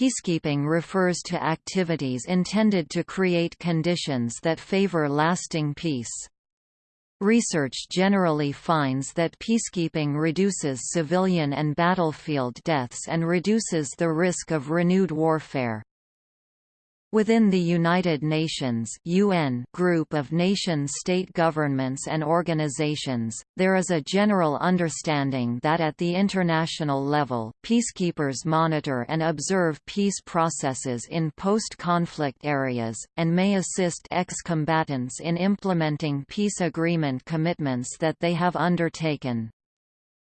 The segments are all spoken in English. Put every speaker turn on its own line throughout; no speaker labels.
Peacekeeping refers to activities intended to create conditions that favor lasting peace. Research generally finds that peacekeeping reduces civilian and battlefield deaths and reduces the risk of renewed warfare. Within the United Nations UN group of nation-state governments and organizations, there is a general understanding that at the international level, peacekeepers monitor and observe peace processes in post-conflict areas, and may assist ex-combatants in implementing peace agreement commitments that they have undertaken.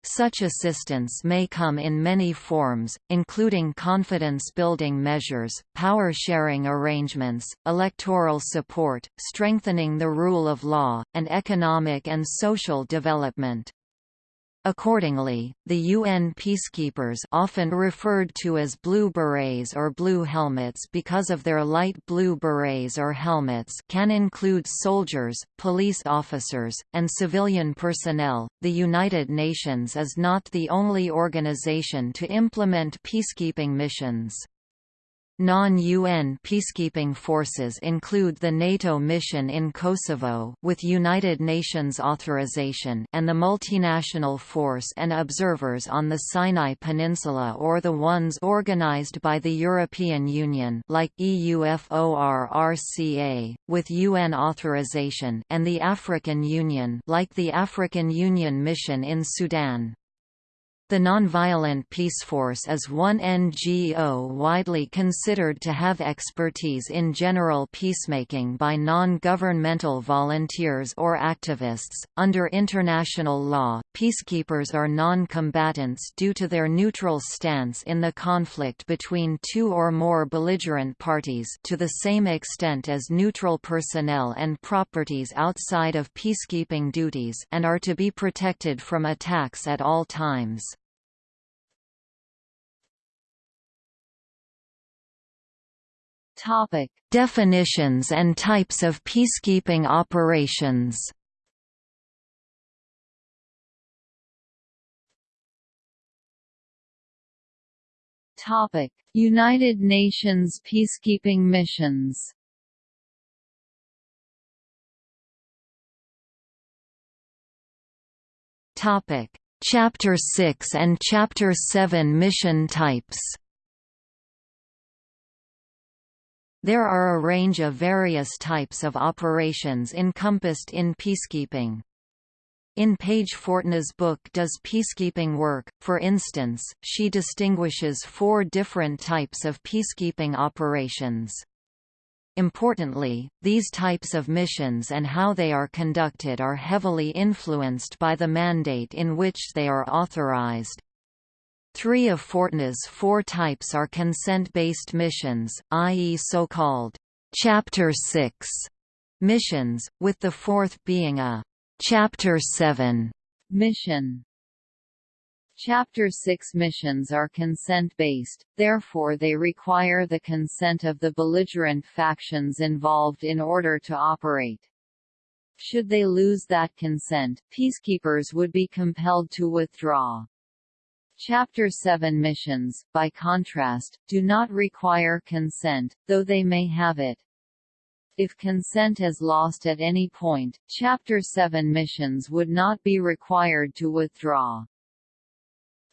Such assistance may come in many forms, including confidence-building measures, power-sharing arrangements, electoral support, strengthening the rule of law, and economic and social development. Accordingly, the UN peacekeepers often referred to as blue berets or blue helmets because of their light blue berets or helmets can include soldiers, police officers, and civilian personnel. The United Nations is not the only organization to implement peacekeeping missions. Non-UN peacekeeping forces include the NATO mission in Kosovo with United Nations authorization and the multinational force and observers on the Sinai Peninsula or the ones organized by the European Union like EUFOR-RCA with UN authorization and the African Union like the African Union mission in Sudan. The Nonviolent Peaceforce is one NGO widely considered to have expertise in general peacemaking by non-governmental volunteers or activists. Under international law, peacekeepers are non-combatants due to their neutral stance in the conflict between two or more belligerent parties to the same extent as neutral personnel and properties outside of peacekeeping duties and are to be protected from attacks at all times.
Topic:
Definitions and types of peacekeeping operations.
Topic: United Nations peacekeeping missions.
Topic: Chapter 6 and Chapter 7 mission types. There are a range of various types of operations encompassed in peacekeeping. In Paige Fortna's book Does Peacekeeping Work, for instance, she distinguishes four different types of peacekeeping operations. Importantly, these types of missions and how they are conducted are heavily influenced by the mandate in which they are authorized. Three of Fortna's four types are consent-based missions, i.e. so-called Chapter 6 missions, with the fourth being a Chapter 7
mission. Chapter 6 missions are consent-based, therefore they require the consent of the belligerent factions involved in order to operate. Should they lose that consent, peacekeepers would be compelled to withdraw. Chapter 7 missions, by contrast, do not require consent, though they may have it. If consent is lost at any point, Chapter 7 missions would not be required to withdraw.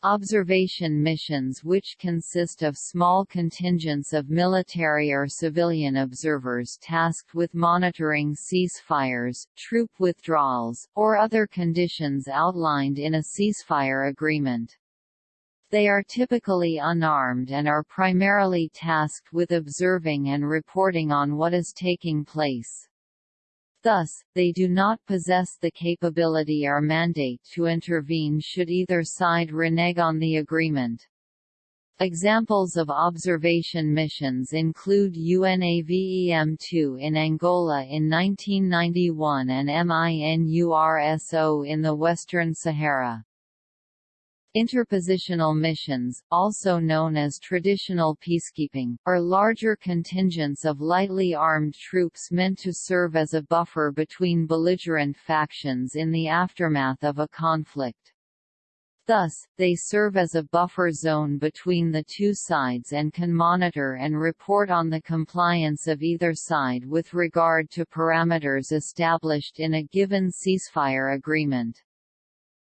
Observation missions which consist of small contingents of military or civilian observers tasked with monitoring ceasefires, troop withdrawals, or other conditions outlined in a ceasefire agreement. They are typically unarmed and are primarily tasked with observing and reporting on what is taking place. Thus, they do not possess the capability or mandate to intervene should either side renege on the agreement. Examples of observation missions include UNAVEM-2 in Angola in 1991 and MINURSO in the Western Sahara. Interpositional missions, also known as traditional peacekeeping, are larger contingents of lightly armed troops meant to serve as a buffer between belligerent factions in the aftermath of a conflict. Thus, they serve as a buffer zone between the two sides and can monitor and report on the compliance of either side with regard to parameters established in a given ceasefire agreement.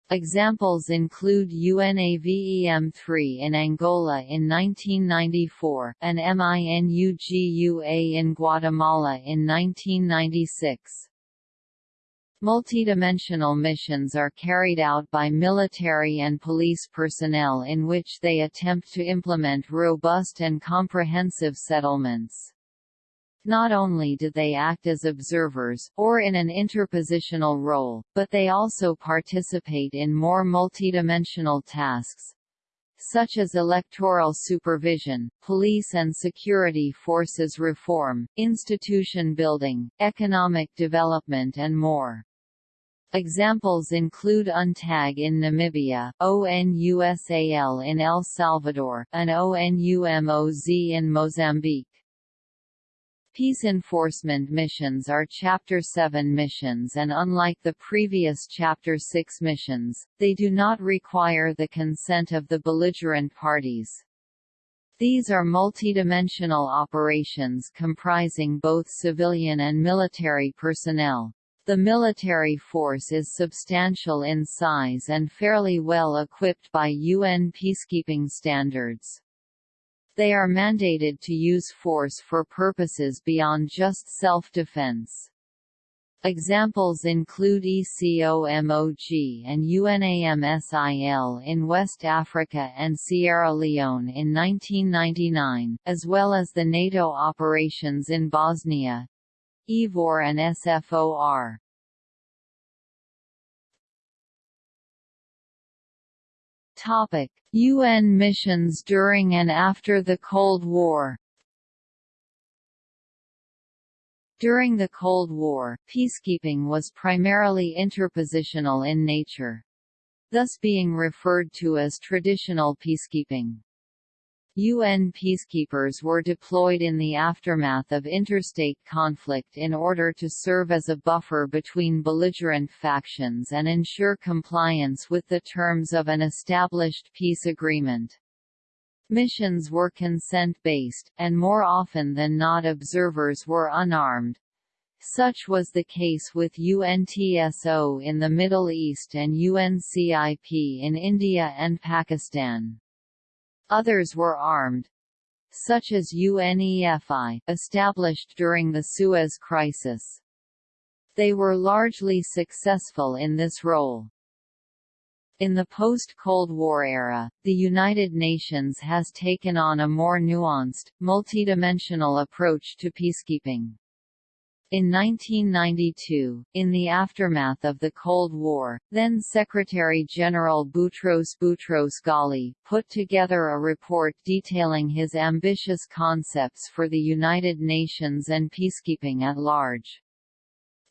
Examples include UNAVEM-3 in Angola in 1994, and MINUGUA in Guatemala in 1996. Multidimensional missions are carried out by military and police personnel in which they attempt to implement robust and comprehensive settlements. Not only do they act as observers, or in an interpositional role, but they also participate in more multidimensional tasks, such as electoral supervision, police and security forces reform, institution building, economic development and more. Examples include UNTAG in Namibia, ONUSAL in El Salvador, and ONUMOZ in Mozambique. Peace enforcement missions are Chapter 7 missions and unlike the previous Chapter 6 missions, they do not require the consent of the belligerent parties. These are multidimensional operations comprising both civilian and military personnel. The military force is substantial in size and fairly well equipped by UN peacekeeping standards. They are mandated to use force for purposes beyond just self-defense. Examples include ECOMOG and UNAMSIL in West Africa and Sierra Leone in 1999, as well as the NATO operations in Bosnia, IFOR and SFOR. Topic: UN missions during and after the Cold War. During the Cold War, peacekeeping was primarily interpositional in nature. Thus being referred to as traditional peacekeeping. UN peacekeepers were deployed in the aftermath of interstate conflict in order to serve as a buffer between belligerent factions and ensure compliance with the terms of an established peace agreement. Missions were consent-based, and more often than not observers were unarmed. Such was the case with UNTSO in the Middle East and UNCIP in India and Pakistan. Others were armed, such as UNEFI, established during the Suez Crisis. They were largely successful in this role. In the post-Cold War era, the United Nations has taken on a more nuanced, multidimensional approach to peacekeeping. In 1992, in the aftermath of the Cold War, then Secretary-General Boutros Boutros Ghali, put together a report detailing his ambitious concepts for the United Nations and peacekeeping at large.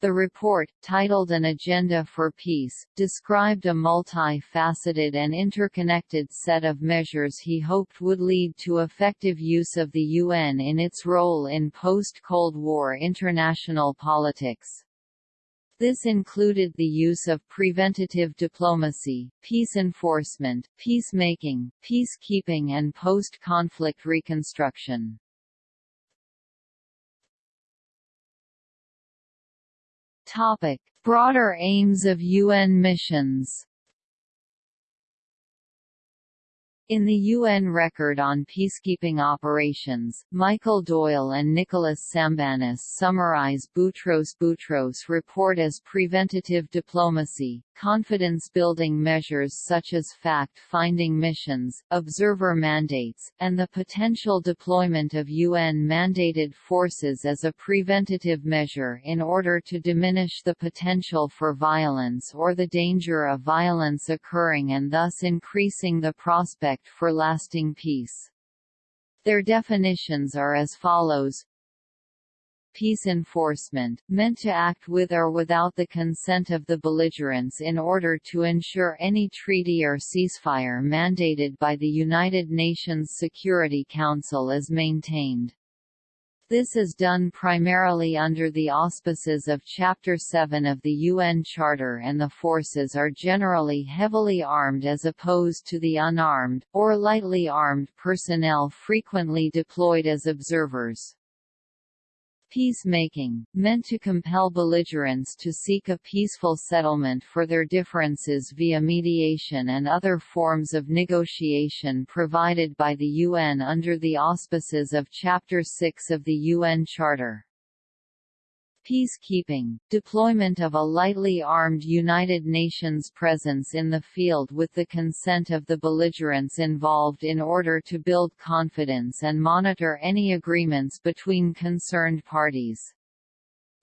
The report, titled An Agenda for Peace, described a multi-faceted and interconnected set of measures he hoped would lead to effective use of the UN in its role in post-Cold War international politics. This included the use of preventative diplomacy, peace enforcement, peacemaking, peacekeeping and post-conflict reconstruction. Topic: Broader aims of UN missions. In the UN Record on Peacekeeping Operations, Michael Doyle and Nicholas Sambanis summarize Boutros Boutros report as preventative diplomacy, confidence-building measures such as fact-finding missions, observer mandates, and the potential deployment of UN-mandated forces as a preventative measure in order to diminish the potential for violence or the danger of violence occurring and thus increasing the prospect for lasting peace. Their definitions are as follows peace enforcement, meant to act with or without the consent of the belligerents in order to ensure any treaty or ceasefire mandated by the United Nations Security Council is maintained. This is done primarily under the auspices of Chapter 7 of the UN Charter and the forces are generally heavily armed as opposed to the unarmed, or lightly armed personnel frequently deployed as observers. Peacemaking, meant to compel belligerents to seek a peaceful settlement for their differences via mediation and other forms of negotiation provided by the UN under the auspices of Chapter 6 of the UN Charter. Peacekeeping, deployment of a lightly armed United Nations presence in the field with the consent of the belligerents involved in order to build confidence and monitor any agreements between concerned parties.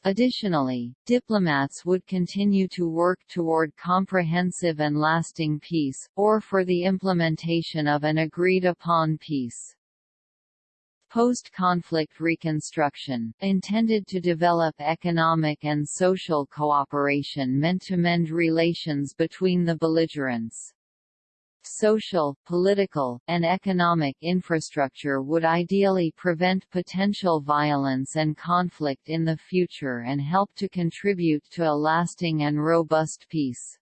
Additionally, diplomats would continue to work toward comprehensive and lasting peace, or for the implementation of an agreed-upon peace. Post-conflict reconstruction, intended to develop economic and social cooperation meant to mend relations between the belligerents. Social, political, and economic infrastructure would ideally prevent potential violence and conflict in the future and help to contribute to a lasting and robust peace.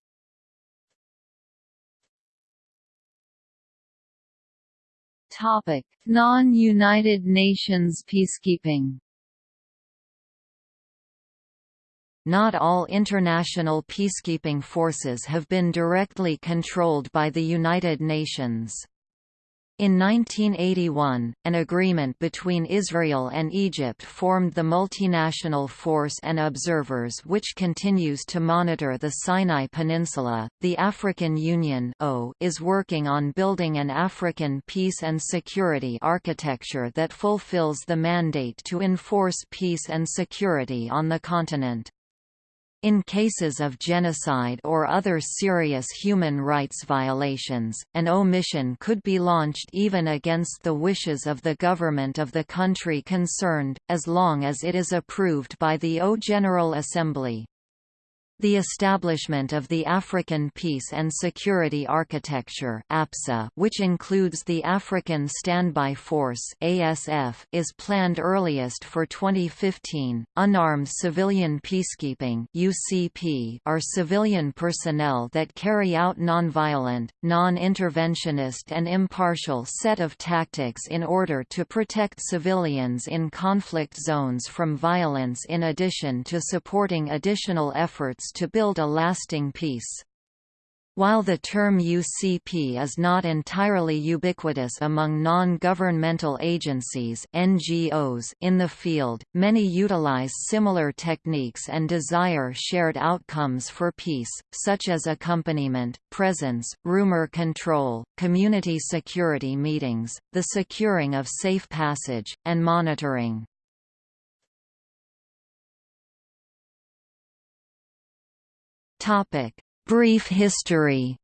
Non-United Nations peacekeeping.
Not all international peacekeeping forces have been directly controlled by the United Nations. In 1981, an agreement between Israel and Egypt formed the Multinational Force and Observers which continues to monitor the Sinai Peninsula. The African Union is working on building an African peace and security architecture that fulfills the mandate to enforce peace and security on the continent. In cases of genocide or other serious human rights violations, an AU mission could be launched even against the wishes of the government of the country concerned, as long as it is approved by the AU General Assembly. The establishment of the African Peace and Security Architecture APSA, which includes the African Standby Force ASF, is planned earliest for 2015. Unarmed Civilian Peacekeeping UCP are civilian personnel that carry out nonviolent, non-interventionist and impartial set of tactics in order to protect civilians in conflict zones from violence in addition to supporting additional efforts to build a lasting peace. While the term UCP is not entirely ubiquitous among non-governmental agencies NGOs in the field, many utilize similar techniques and desire shared outcomes for peace, such as accompaniment, presence, rumor control, community security meetings, the securing of safe passage, and monitoring. Topic: Brief history.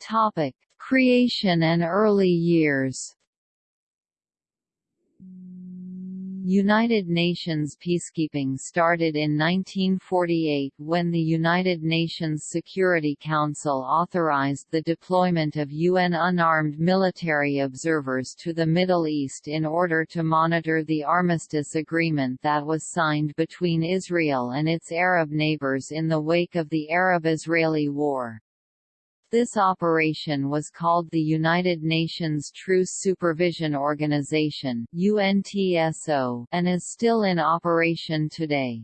Topic: Creation and early years. United Nations peacekeeping started in 1948 when the United Nations Security Council authorized the deployment of UN unarmed military observers to the Middle East in order to monitor the armistice agreement that was signed between Israel and its Arab neighbors in the wake of the Arab-Israeli War. This operation was called the United Nations Truce Supervision Organization UNTSO, and is still in operation today.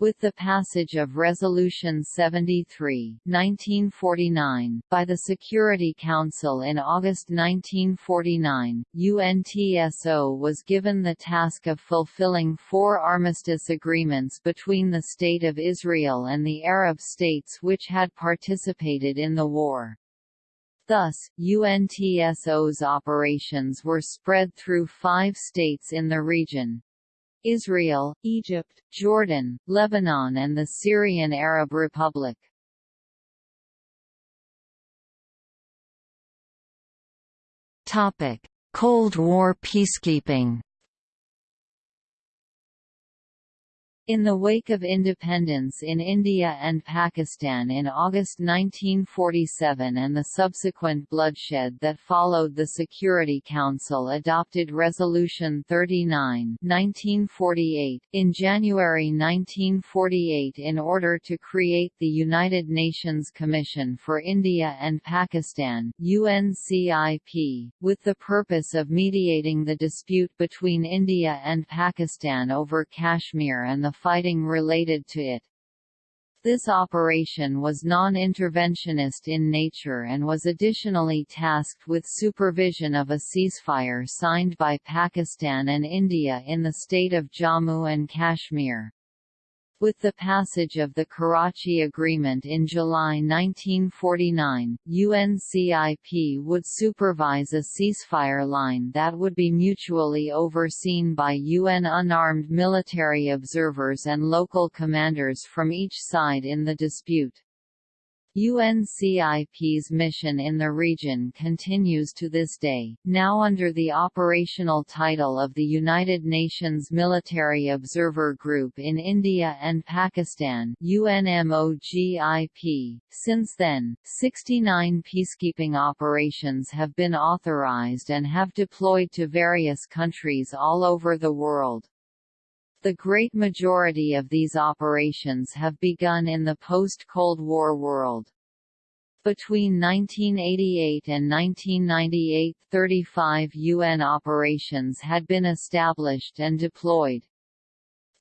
With the passage of Resolution 73 1949, by the Security Council in August 1949, UNTSO was given the task of fulfilling four armistice agreements between the State of Israel and the Arab states which had participated in the war. Thus, UNTSO's operations were spread through five states in the region, Israel, Egypt, Jordan, Lebanon and the Syrian Arab Republic.
Cold War peacekeeping
In the wake of independence in India and Pakistan in August 1947 and the subsequent bloodshed that followed the Security Council adopted Resolution 39 1948 in January 1948 in order to create the United Nations Commission for India and Pakistan UNCIP, with the purpose of mediating the dispute between India and Pakistan over Kashmir and the fighting related to it. This operation was non-interventionist in nature and was additionally tasked with supervision of a ceasefire signed by Pakistan and India in the state of Jammu and Kashmir. With the passage of the Karachi Agreement in July 1949, UNCIP would supervise a ceasefire line that would be mutually overseen by UN unarmed military observers and local commanders from each side in the dispute. UNCIP's mission in the region continues to this day, now under the operational title of the United Nations Military Observer Group in India and Pakistan UNMOGIP. Since then, 69 peacekeeping operations have been authorized and have deployed to various countries all over the world. The great majority of these operations have begun in the post-Cold War world. Between 1988 and 1998 35 UN operations had been established and deployed.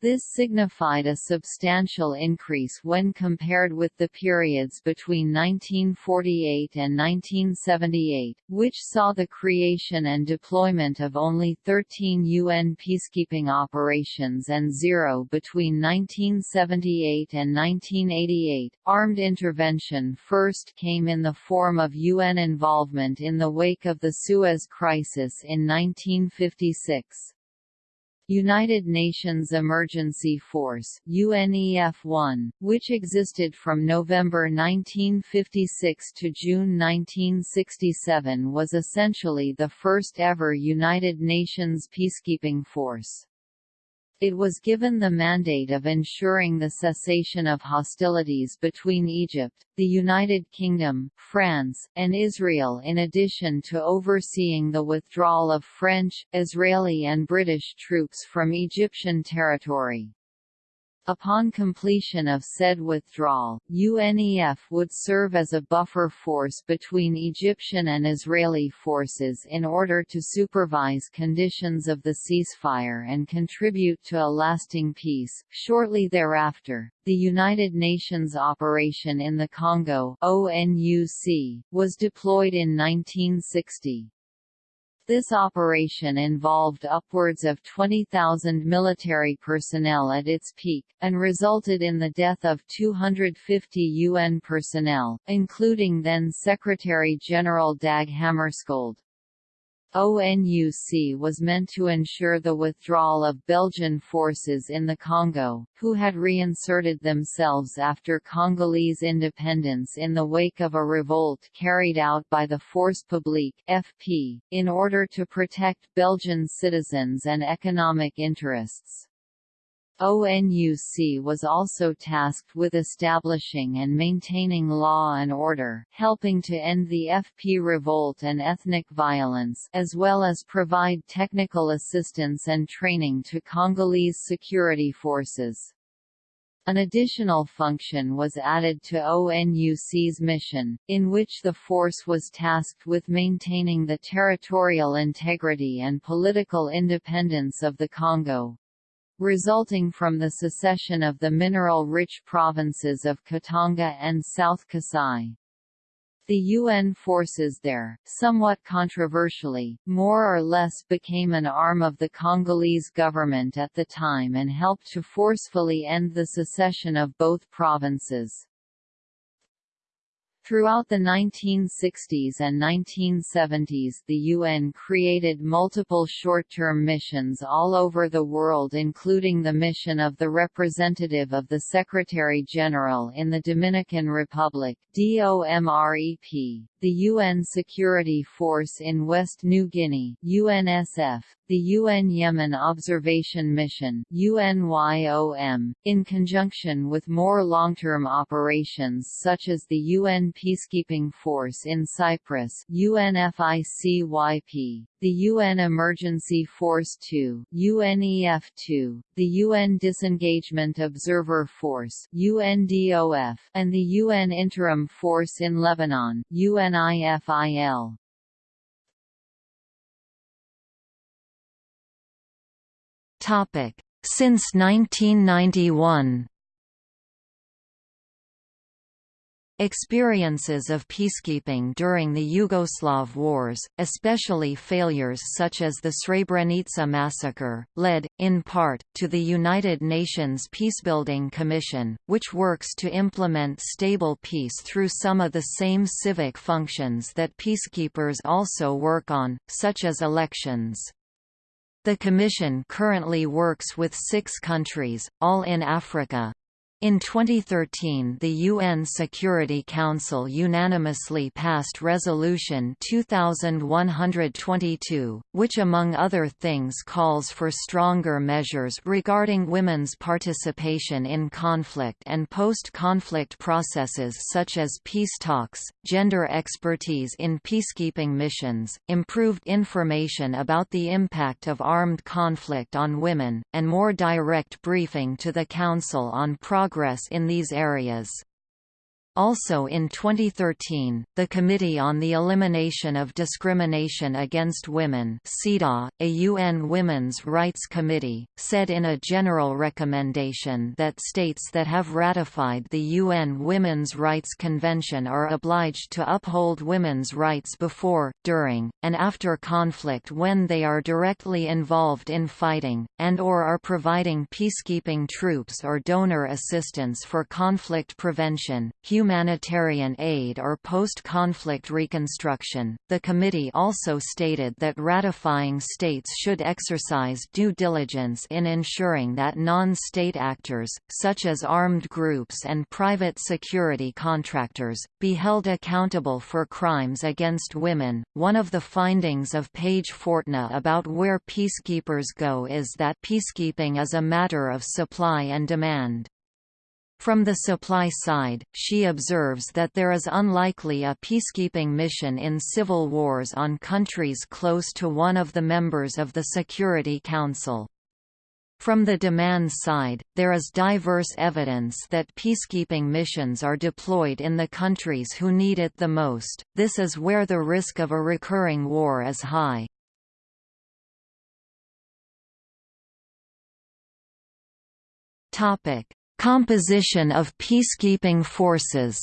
This signified a substantial increase when compared with the periods between 1948 and 1978, which saw the creation and deployment of only 13 UN peacekeeping operations and zero between 1978 and 1988. Armed intervention first came in the form of UN involvement in the wake of the Suez Crisis in 1956. United Nations Emergency Force UNEF-1, which existed from November 1956 to June 1967 was essentially the first ever United Nations peacekeeping force. It was given the mandate of ensuring the cessation of hostilities between Egypt, the United Kingdom, France, and Israel in addition to overseeing the withdrawal of French, Israeli and British troops from Egyptian territory. Upon completion of said withdrawal, UNEF would serve as a buffer force between Egyptian and Israeli forces in order to supervise conditions of the ceasefire and contribute to a lasting peace. Shortly thereafter, the United Nations Operation in the Congo was deployed in 1960. This operation involved upwards of 20,000 military personnel at its peak, and resulted in the death of 250 UN personnel, including then Secretary-General Dag Hammarskjöld. ONUC was meant to ensure the withdrawal of Belgian forces in the Congo, who had reinserted themselves after Congolese independence in the wake of a revolt carried out by the Force Publique (FP), in order to protect Belgian citizens and economic interests. ONUC was also tasked with establishing and maintaining law and order, helping to end the FP revolt and ethnic violence as well as provide technical assistance and training to Congolese security forces. An additional function was added to ONUC's mission, in which the force was tasked with maintaining the territorial integrity and political independence of the Congo resulting from the secession of the mineral-rich provinces of Katanga and South Kasai. The UN forces there, somewhat controversially, more or less became an arm of the Congolese government at the time and helped to forcefully end the secession of both provinces. Throughout the 1960s and 1970s the UN created multiple short-term missions all over the world including the mission of the representative of the Secretary-General in the Dominican Republic DOMREP, the UN Security Force in West New Guinea UNSF, the UN Yemen Observation Mission UNYOM, in conjunction with more long-term operations such as the UN Peacekeeping Force in Cyprus UNFICYP, the UN Emergency Force 2 UNEF2, the UN Disengagement Observer Force UNDOF, and the UN Interim Force in Lebanon UNIFIL.
Topic: Since 1991 Experiences of peacekeeping during the Yugoslav wars, especially failures such as the Srebrenica massacre, led, in part, to the United Nations Peacebuilding Commission, which works to implement stable peace through some of the same civic functions that peacekeepers also work on, such as elections. The Commission currently works with six countries, all in Africa, in 2013 the UN Security Council unanimously passed Resolution 2122, which among other things calls for stronger measures regarding women's participation in conflict and post-conflict processes such as peace talks, gender expertise in peacekeeping missions, improved information about the impact of armed conflict on women, and more direct briefing to the Council on progress progress in these areas. Also in 2013, the Committee on the Elimination of Discrimination Against Women CEDAW, a UN Women's Rights Committee, said in a general recommendation that states that have ratified the UN Women's Rights Convention are obliged to uphold women's rights before, during, and after conflict when they are directly involved in fighting, and or are providing peacekeeping troops or donor assistance for conflict prevention, human humanitarian aid or post-conflict reconstruction. The committee also stated that ratifying states should exercise due diligence in ensuring that non-state actors, such as armed groups and private security contractors, be held accountable for crimes against women. One of the findings of Paige Fortna about where peacekeepers go is that peacekeeping is a matter of supply and demand. From the supply side, she observes that there is unlikely a peacekeeping mission in civil wars on countries close to one of the members of the Security Council. From the demand side, there is diverse evidence that peacekeeping missions are deployed in the countries who need it the most, this is where the risk of a recurring war is high. Topic: Composition of peacekeeping forces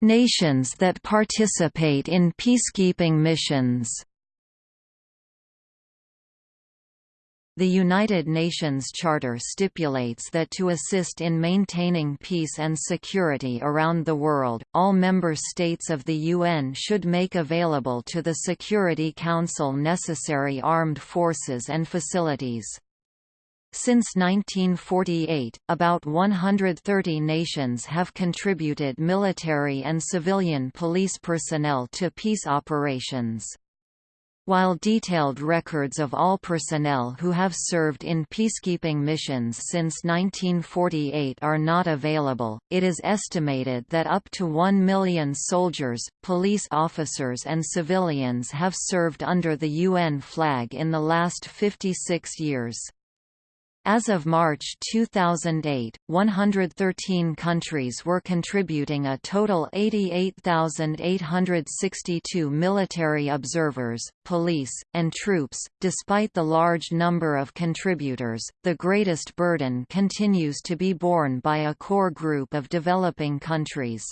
Nations that participate in peacekeeping missions. The United Nations Charter stipulates that to assist in maintaining peace and security around the world, all member states of the UN should make available to the Security Council necessary armed forces and facilities. Since 1948, about 130 nations have contributed military and civilian police personnel to peace operations. While detailed records of all personnel who have served in peacekeeping missions since 1948 are not available, it is estimated that up to 1 million soldiers, police officers and civilians have served under the UN flag in the last 56 years. As of March 2008, 113 countries were contributing a total 88,862 military observers, police, and troops. Despite the large number of contributors, the greatest burden continues to be borne by a core group of developing countries.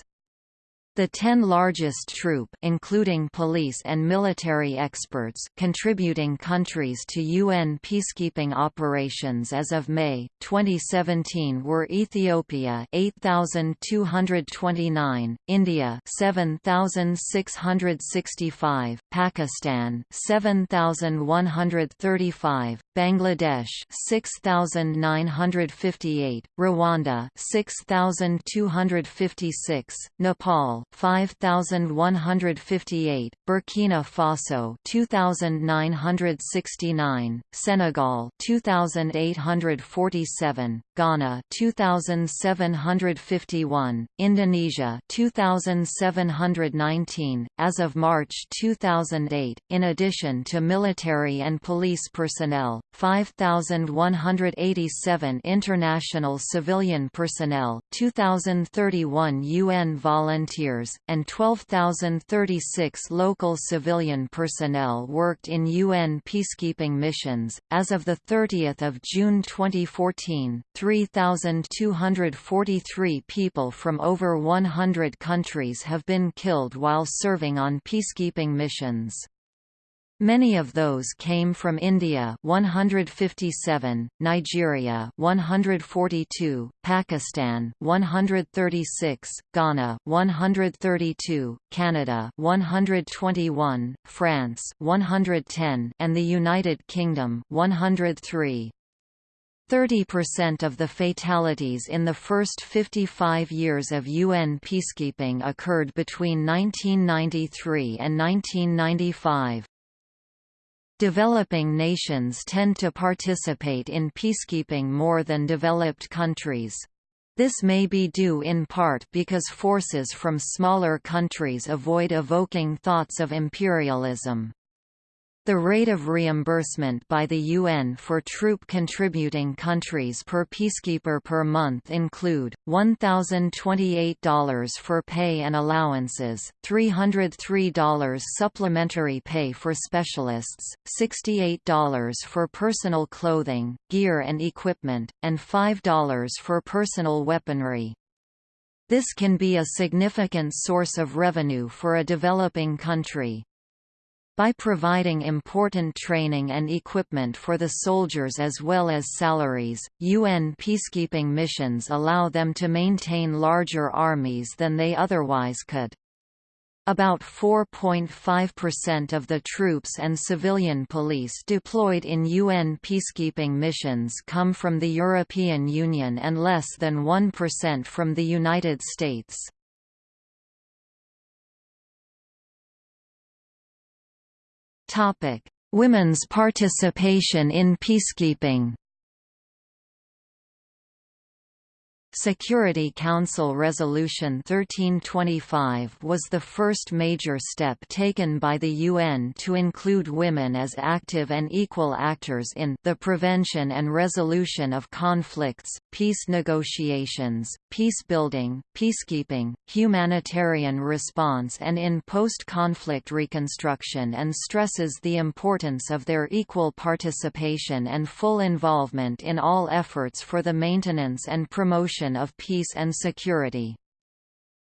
The ten largest troop including police and military experts contributing countries to UN peacekeeping operations as of May, 2017 were Ethiopia 8,229, India 7,665, Pakistan 7,135, Bangladesh 6,958, Rwanda 6,256, Nepal 5158, Burkina Faso 2969, Senegal 2847, Ghana 2751, Indonesia 2719 as of March 2008 in addition to military and police personnel 5187 international civilian personnel 2031 UN volunteers and 12036 local civilian personnel worked in UN peacekeeping missions as of the 30th of June 2014 3,243 people from over 100 countries have been killed while serving on peacekeeping missions. Many of those came from India 157, Nigeria 142, Pakistan 136, Ghana 132, Canada 121, France 110, and the United Kingdom 103. 30% of the fatalities in the first 55 years of UN peacekeeping occurred between 1993 and 1995. Developing nations tend to participate in peacekeeping more than developed countries. This may be due in part because forces from smaller countries avoid evoking thoughts of imperialism. The rate of reimbursement by the UN for troop contributing countries per peacekeeper per month include, $1,028 for pay and allowances, $303 supplementary pay for specialists, $68 for personal clothing, gear and equipment, and $5 for personal weaponry. This can be a significant source of revenue for a developing country. By providing important training and equipment for the soldiers as well as salaries, UN peacekeeping missions allow them to maintain larger armies than they otherwise could. About 4.5% of the troops and civilian police deployed in UN peacekeeping missions come from the European Union and less than 1% from the United States. Topic: Women's participation in peacekeeping. Security Council Resolution 1325 was the first major step taken by the UN to include women as active and equal actors in the prevention and resolution of conflicts, peace negotiations, peace building, peacekeeping, humanitarian response and in post-conflict reconstruction and stresses the importance of their equal participation and full involvement in all efforts for the maintenance and promotion of peace and security.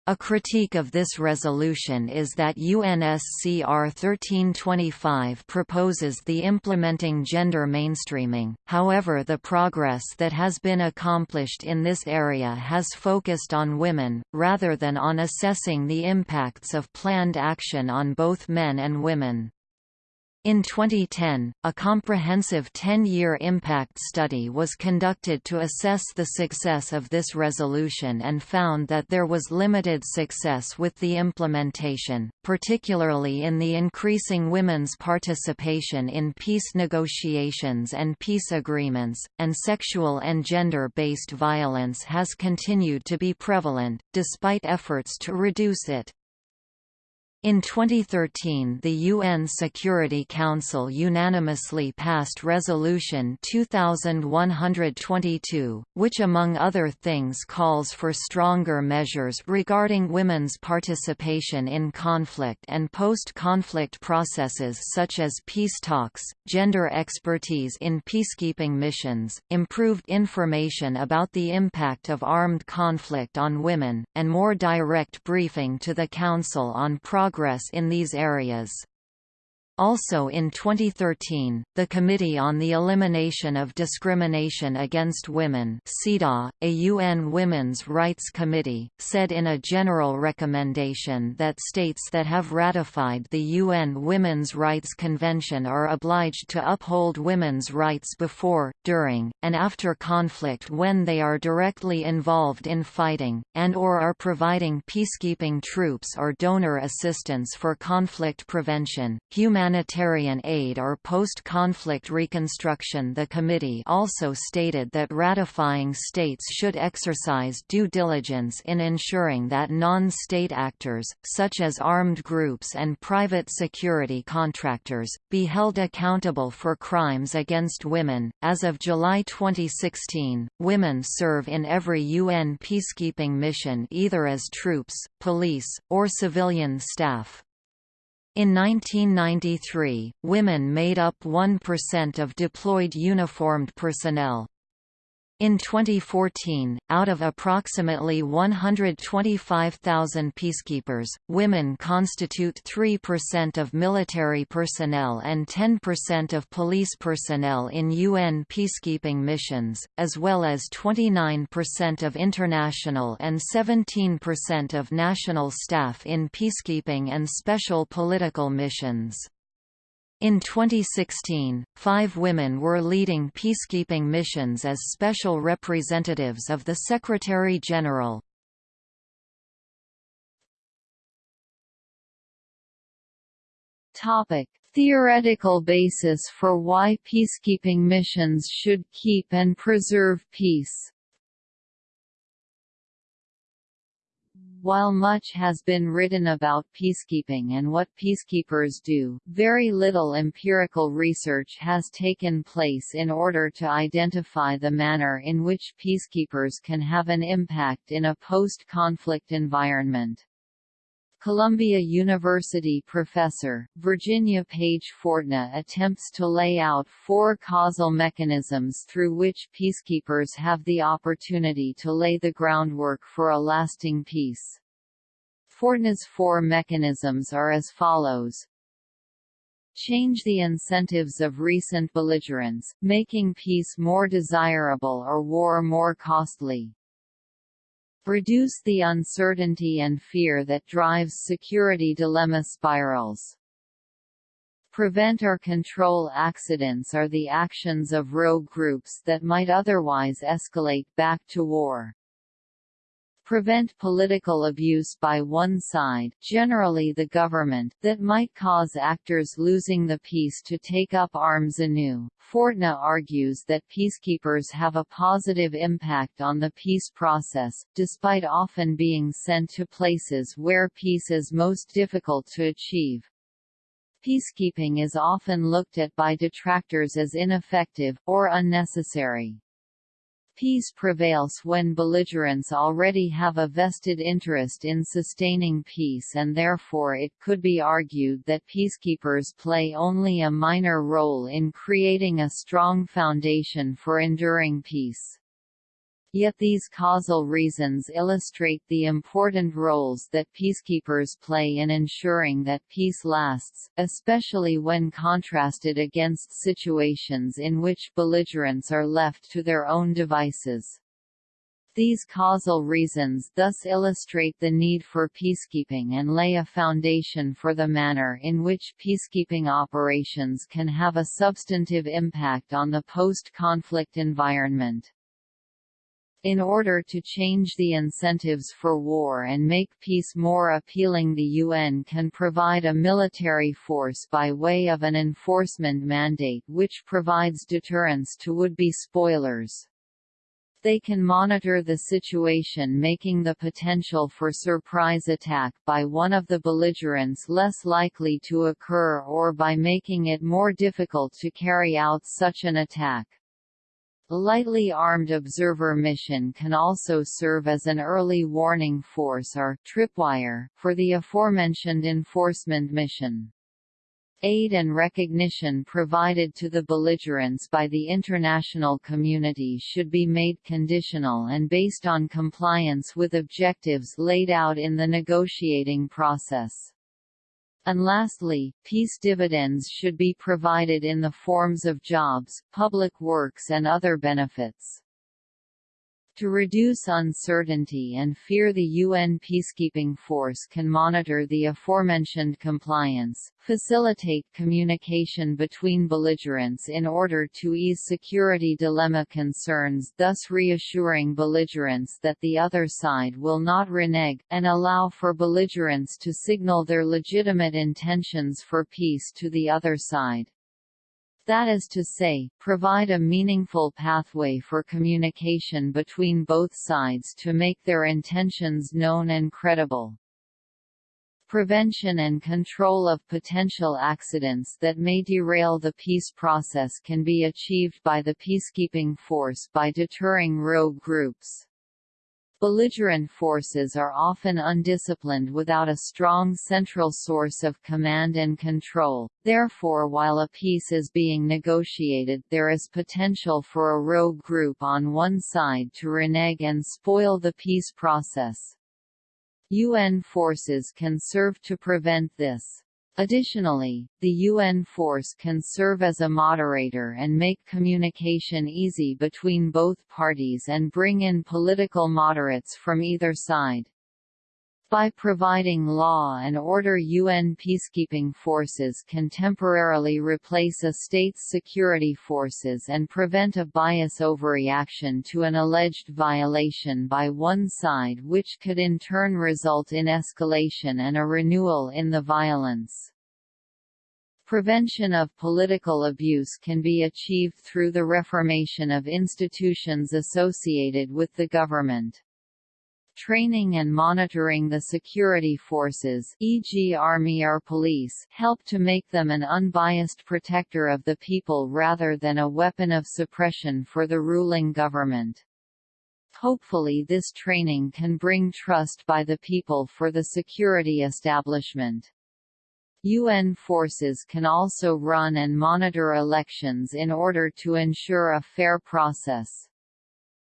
A critique of this resolution is that UNSCR 1325 proposes the implementing gender mainstreaming, however the progress that has been accomplished in this area has focused on women, rather than on assessing the impacts of planned action on both men and women. In 2010, a comprehensive 10-year impact study was conducted to assess the success of this resolution and found that there was limited success with the implementation, particularly in the increasing women's participation in peace negotiations and peace agreements, and sexual and gender-based violence has continued to be prevalent, despite efforts to reduce it. In 2013 the UN Security Council unanimously passed Resolution 2122, which among other things calls for stronger measures regarding women's participation in conflict and post-conflict processes such as peace talks, gender expertise in peacekeeping missions, improved information about the impact of armed conflict on women, and more direct briefing to the Council on progress progress in these areas. Also in 2013, the Committee on the Elimination of Discrimination Against Women CEDAW, a UN Women's Rights Committee, said in a general recommendation that states that have ratified the UN Women's Rights Convention are obliged to uphold women's rights before, during, and after conflict when they are directly involved in fighting, and or are providing peacekeeping troops or donor assistance for conflict prevention, human humanitarian aid or post-conflict reconstruction The committee also stated that ratifying states should exercise due diligence in ensuring that non-state actors, such as armed groups and private security contractors, be held accountable for crimes against women. As of July 2016, women serve in every UN peacekeeping mission either as troops, police, or civilian staff. In 1993, women made up 1% of deployed uniformed personnel. In 2014, out of approximately 125,000 peacekeepers, women constitute 3% of military personnel and 10% of police personnel in UN peacekeeping missions, as well as 29% of international and 17% of national staff in peacekeeping and special political missions. In 2016, five women were leading peacekeeping missions as special representatives of the Secretary-General. Topic.
Theoretical basis for why peacekeeping missions should keep and preserve peace While much has been written about peacekeeping and what peacekeepers do, very little empirical research has taken place in order to identify the manner in which peacekeepers can have an impact in a post-conflict environment. Columbia University professor, Virginia Page Fortna attempts to lay out four causal mechanisms through which peacekeepers have the opportunity to lay the groundwork for a lasting peace. Fortna's four mechanisms are as follows. Change the incentives of recent belligerents, making peace more desirable or war more costly. Reduce the uncertainty and fear that drives security dilemma spirals. Prevent or control accidents or the actions of rogue groups that might otherwise escalate back to war prevent political abuse by one side generally the government that might cause actors losing the peace to take up arms anew. Fortna argues that peacekeepers have a positive impact on the peace process, despite often being sent to places where peace is most difficult to achieve. Peacekeeping is often looked at by detractors as ineffective, or unnecessary. Peace prevails when belligerents already have a vested interest in sustaining peace and therefore it could be argued that peacekeepers play only a minor role in creating a strong foundation for enduring peace. Yet these causal reasons illustrate the important roles that peacekeepers play in ensuring that peace lasts, especially when contrasted against situations in which belligerents are left to their own devices. These causal reasons thus illustrate the need for peacekeeping and lay a foundation for the manner in which peacekeeping operations can have a substantive impact on the post-conflict environment. In order to change the incentives for war and make peace more appealing the UN can provide a military force by way of an enforcement mandate which provides deterrence to would-be spoilers. They can monitor the situation making the potential for surprise attack by one of the belligerents less likely to occur or by making it more difficult to carry out such an attack. Lightly armed observer mission can also serve as an early warning force or tripwire for the aforementioned enforcement mission. Aid and recognition provided to the belligerents by the international community should be made conditional and based on compliance with objectives laid out in the negotiating process. And lastly, peace dividends should be provided in the forms of jobs, public works and other benefits. To reduce uncertainty and fear the UN peacekeeping force can monitor the aforementioned compliance, facilitate communication between belligerents in order to ease security dilemma concerns thus reassuring belligerents that the other side will not renege, and allow for belligerents to signal their legitimate intentions for peace to the other side that is to say, provide a meaningful pathway for communication between both sides to make their intentions known and credible. Prevention and control of potential accidents that may derail the peace process can be achieved by the peacekeeping force by deterring rogue groups. Belligerent forces are often undisciplined without a strong central source of command and control, therefore while a peace is being negotiated there is potential for a rogue group on one side to renege and spoil the peace process. UN forces can serve to prevent this. Additionally, the UN force can serve as a moderator and make communication easy between both parties and bring in political moderates from either side. By providing law and order UN peacekeeping forces can temporarily replace a state's security forces and prevent a bias overreaction to an alleged violation by one side which could in turn result in escalation and a renewal in the violence. Prevention of political abuse can be achieved through the reformation of institutions associated with the government. Training and monitoring the security forces e.g. army or police help to make them an unbiased protector of the people rather than a weapon of suppression for the ruling government. Hopefully this training can bring trust by the people for the security establishment. UN forces can also run and monitor elections in order to ensure a fair process.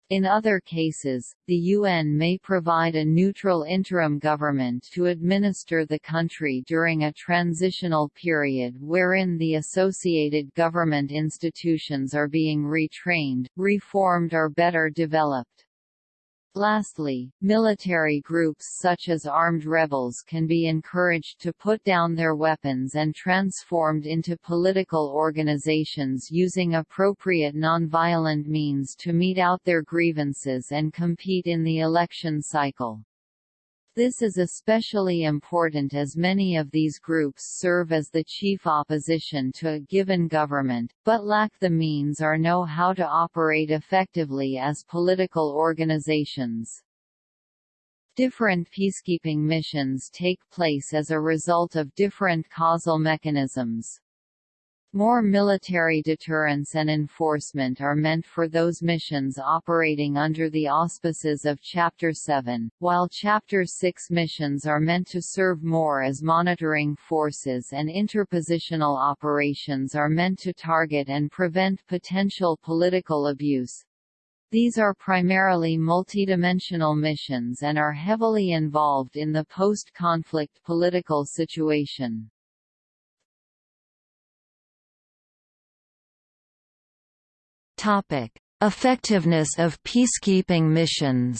In other cases, the UN may provide a neutral interim government to administer the country during a transitional period wherein the associated government institutions are being retrained, reformed or better developed. Lastly, military groups such as armed rebels can be encouraged to put down their weapons and transformed into political organizations using appropriate nonviolent means to mete out their grievances and compete in the election cycle. This is especially important as many of these groups serve as the chief opposition to a given government, but lack the means or know how to operate effectively as political organizations. Different peacekeeping missions take place as a result of different causal mechanisms. More military deterrence and enforcement are meant for those missions operating under the auspices of Chapter 7, while Chapter 6 missions are meant to serve more as monitoring forces and interpositional operations are meant to target and prevent potential political abuse. These are primarily multidimensional missions and are heavily involved in the post-conflict political situation.
Topic: Effectiveness of peacekeeping missions.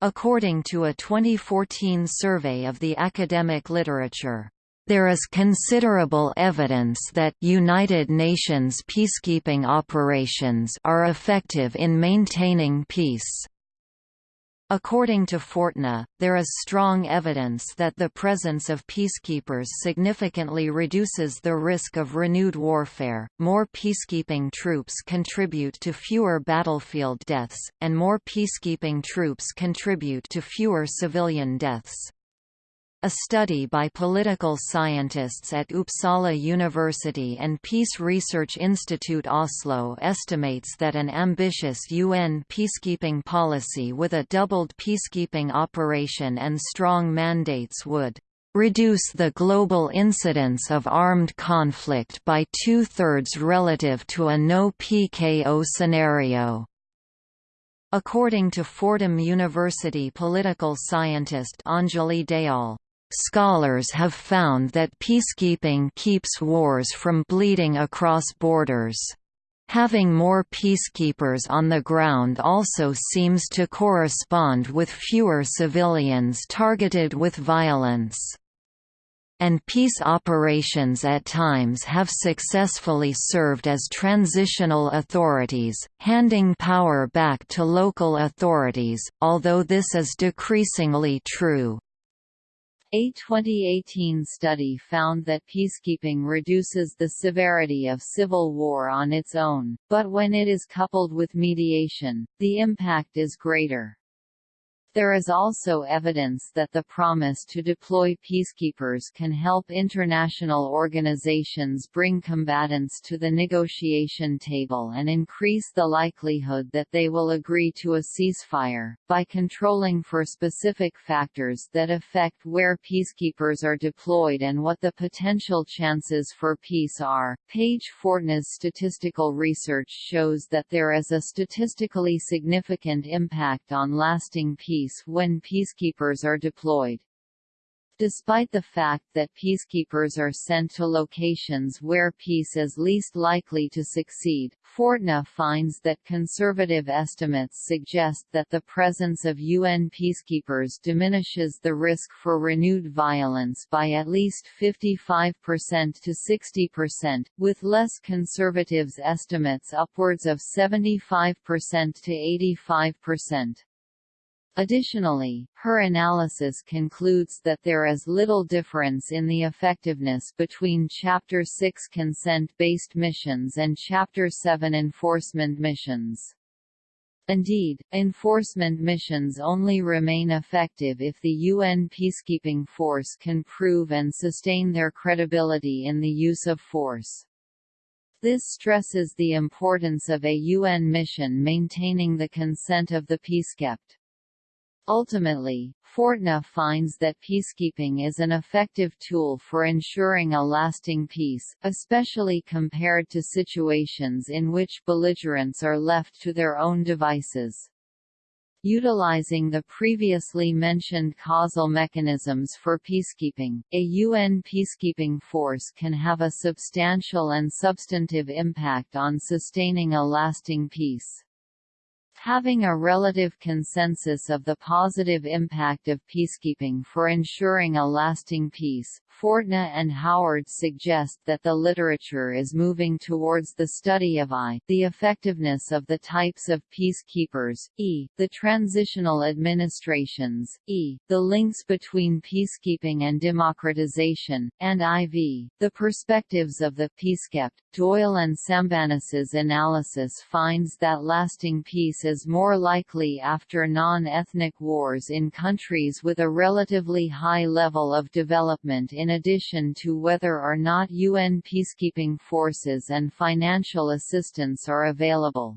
According to a 2014 survey of the academic literature, there is considerable evidence that United Nations peacekeeping operations are effective in maintaining peace. According to Fortna, there is strong evidence that the presence of peacekeepers significantly reduces the risk of renewed warfare. More peacekeeping troops contribute to fewer battlefield deaths, and more peacekeeping troops contribute to fewer civilian deaths. A study by political scientists at Uppsala University and Peace Research Institute Oslo estimates that an ambitious UN peacekeeping policy with a doubled peacekeeping operation and strong mandates would reduce the global incidence of armed conflict by two-thirds relative to a no-PKO scenario. According to Fordham University political scientist Anjali Dayal, Scholars have found that peacekeeping keeps wars from bleeding across borders. Having more peacekeepers on the ground also seems to correspond with fewer civilians targeted with violence. And peace operations at times have successfully served as transitional authorities, handing power back to local authorities, although this is decreasingly true.
A 2018 study found that peacekeeping reduces the severity of civil war on its own, but when it is coupled with mediation, the impact is greater. There is also evidence that the promise to deploy peacekeepers can help international organizations bring combatants to the negotiation table and increase the likelihood that they will agree to a ceasefire, by controlling for specific factors that affect where peacekeepers are deployed and what the potential chances for peace are. Page Fortna's statistical research shows that there is a statistically significant impact on lasting peace peace when peacekeepers are deployed. Despite the fact that peacekeepers are sent to locations where peace is least likely to succeed, Fortna finds that conservative estimates suggest that the presence of UN peacekeepers diminishes the risk for renewed violence by at least 55% to 60%, with less conservatives estimates upwards of 75% to 85%. Additionally, her analysis concludes that there is little difference in the effectiveness between Chapter 6 consent-based missions and Chapter 7 enforcement missions. Indeed, enforcement missions only remain effective if the UN peacekeeping force can prove and sustain their credibility in the use of force. This stresses the importance of a UN mission maintaining the consent of the peacekept. Ultimately, Fortna finds that peacekeeping is an effective tool for ensuring a lasting peace, especially compared to situations in which belligerents are left to their own devices. Utilizing the previously mentioned causal mechanisms for peacekeeping, a UN peacekeeping force can have a substantial and substantive impact on sustaining a lasting peace. Having a relative consensus of the positive impact of peacekeeping for ensuring a lasting peace, Fortna and Howard suggest that the literature is moving towards the study of I, the effectiveness of the types of peacekeepers, E, the transitional administrations, E, the links between peacekeeping and democratization, and IV, the perspectives of the peacekept. Doyle and Sambanis's analysis finds that lasting peace is more likely after non-ethnic wars in countries with a relatively high level of development in in addition to whether or not UN peacekeeping forces and financial assistance are available.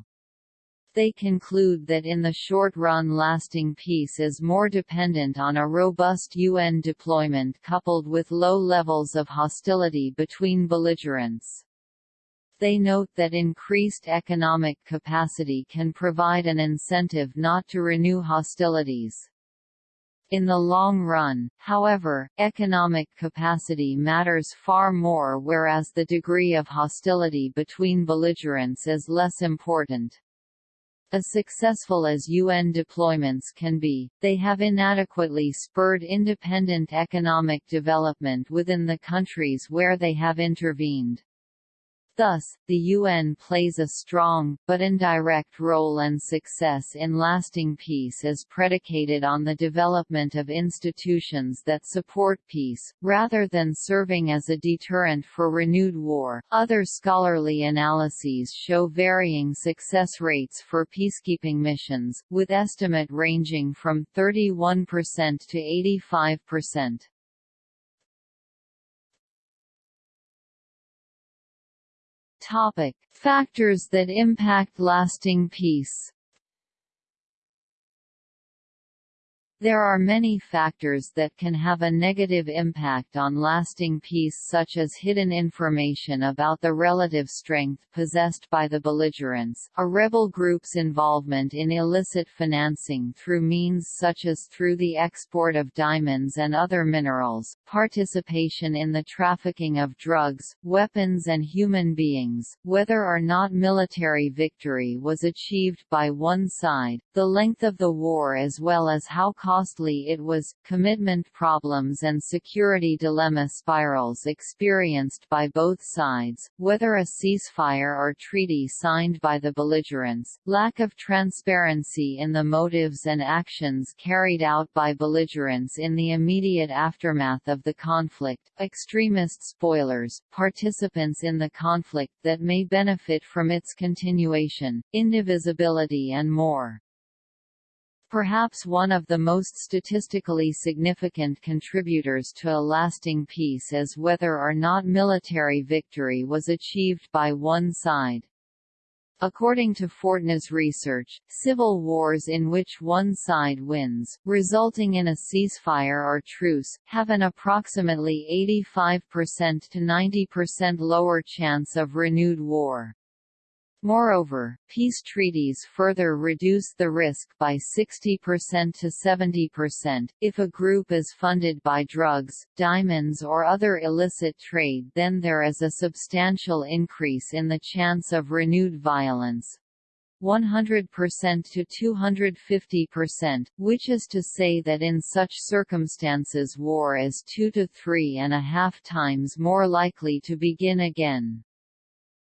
They conclude that in the short run lasting peace is more dependent on a robust UN deployment coupled with low levels of hostility between belligerents. They note that increased economic capacity can provide an incentive not to renew hostilities. In the long run, however, economic capacity matters far more whereas the degree of hostility between belligerents is less important. As successful as UN deployments can be, they have inadequately spurred independent economic development within the countries where they have intervened. Thus, the UN plays a strong, but indirect role and success in lasting peace is predicated on the development of institutions that support peace, rather than serving as a deterrent for renewed war. Other scholarly analyses show varying success rates for peacekeeping missions, with estimate ranging from 31% to 85%. Topic: Factors that impact lasting peace. There are many factors that can have a negative impact on lasting peace such as hidden information about the relative strength possessed by the belligerents, a rebel group's involvement in illicit financing through means such as through the export of diamonds and other minerals, participation in the trafficking of drugs, weapons and human beings, whether or not military victory was achieved by one side, the length of the war as well as how costly it was, commitment problems and security dilemma spirals experienced by both sides, whether a ceasefire or treaty signed by the belligerents, lack of transparency in the motives and actions carried out by belligerents in the immediate aftermath of the conflict, extremist spoilers, participants in the conflict that may benefit from its continuation, indivisibility and more. Perhaps one of the most statistically significant contributors to a lasting peace is whether or not military victory was achieved by one side. According to Fortna's research, civil wars in which one side wins, resulting in a ceasefire or truce, have an approximately 85% to 90% lower chance of renewed war. Moreover, peace treaties further reduce the risk by 60% to 70%. If a group is funded by drugs, diamonds or other illicit trade then there is a substantial increase in the chance of renewed violence. 100% to 250%, which is to say that in such circumstances war is two to three and a half times more likely to begin again.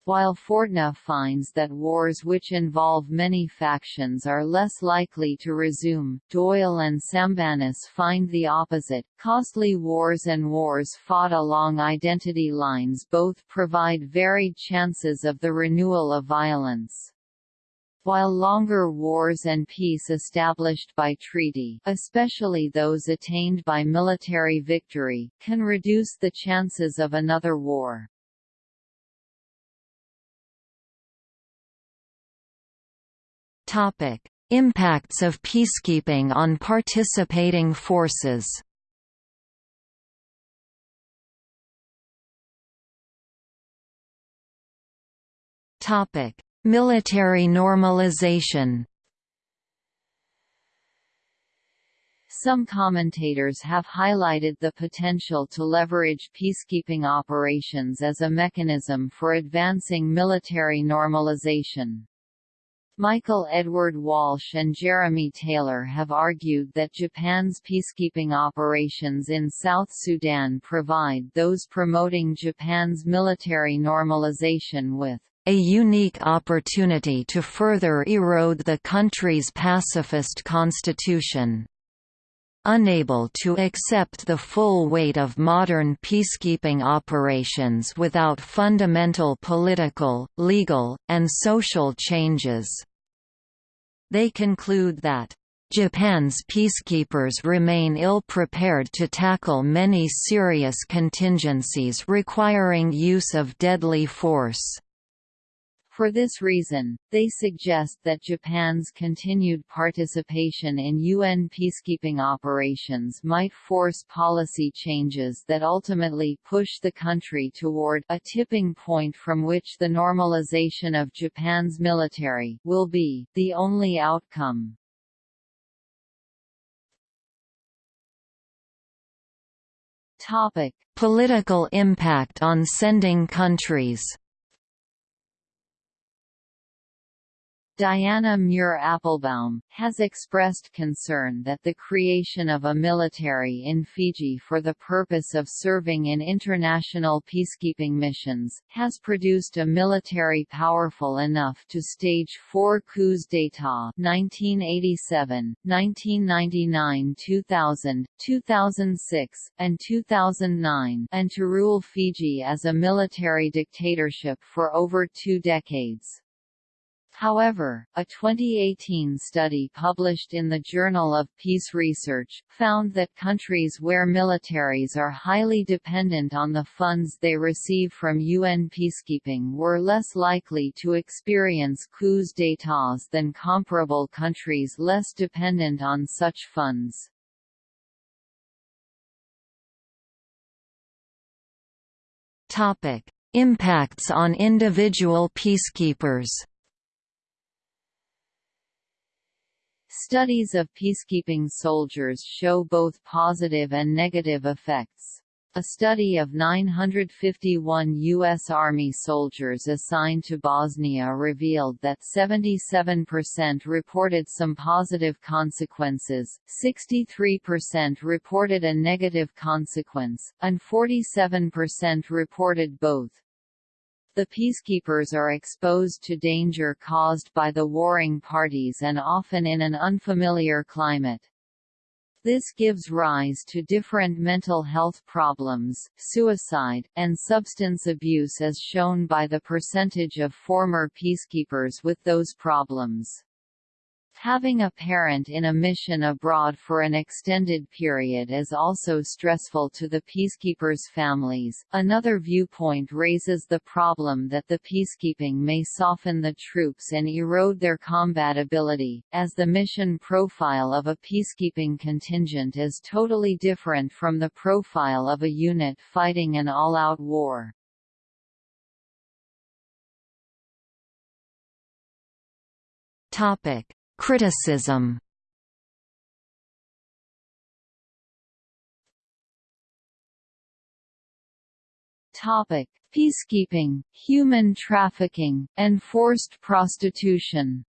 While Fortna finds that wars which involve many factions are less likely to resume, Doyle and Sambanis find the opposite. Costly wars and wars fought along identity lines both provide varied chances of the renewal of violence. While longer wars and peace established by treaty especially those attained by military victory, can reduce the chances of another war.
Topic: Impacts of peacekeeping on participating forces. Topic: Military normalization.
Some commentators have highlighted the potential to leverage peacekeeping operations as a mechanism for advancing military normalization. Michael Edward Walsh and Jeremy Taylor have argued that Japan's peacekeeping operations in South Sudan provide those promoting Japan's military normalization with
a unique opportunity to further erode the country's pacifist constitution. Unable to accept the full weight of modern peacekeeping operations without fundamental political, legal, and social changes. They conclude that Japan's peacekeepers remain ill-prepared to tackle many serious contingencies requiring use of deadly force.
For this reason, they suggest that Japan's continued participation in UN peacekeeping operations might force policy changes that ultimately push the country toward a tipping point from which the normalization of Japan's military will be the only outcome. Topic:
Political impact on sending countries
Diana Muir Appelbaum, has expressed concern that the creation of a military in Fiji for the purpose of serving in international peacekeeping missions, has produced a military powerful enough to stage four coups d'état 1987, 1999 2000, 2006, and 2009 and to rule Fiji as a military dictatorship for over two decades. However, a 2018 study published in the Journal of Peace Research, found that countries where militaries are highly dependent on the funds they receive from UN peacekeeping were less likely to experience coups d'état than comparable countries less dependent on such funds.
Impacts on individual peacekeepers
Studies of peacekeeping soldiers show both positive and negative effects. A study of 951 U.S. Army soldiers assigned to Bosnia revealed that 77% reported some positive consequences, 63% reported a negative consequence, and 47% reported both. The peacekeepers are exposed to danger caused by the warring parties and often in an unfamiliar climate. This gives rise to different mental health problems, suicide, and substance abuse as shown by the percentage of former peacekeepers with those problems. Having a parent in a mission abroad for an extended period is also stressful to the peacekeepers' families. Another viewpoint raises the problem that the peacekeeping may soften the troops and erode their combat ability, as the mission profile of a peacekeeping contingent is totally different from the profile of a unit fighting an all-out war.
Topic Criticism
Topic: Peacekeeping, human trafficking, and forced prostitution.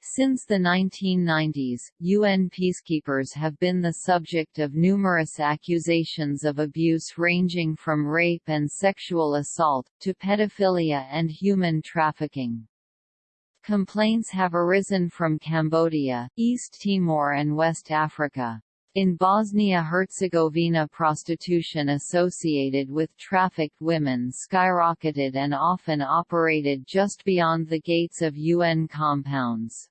Since the 1990s, UN peacekeepers have been the subject of numerous accusations of abuse ranging from rape and sexual assault, to pedophilia and human trafficking. Complaints have arisen from Cambodia, East Timor and West Africa. In Bosnia-Herzegovina prostitution associated with trafficked women skyrocketed and often operated just beyond the gates of UN compounds.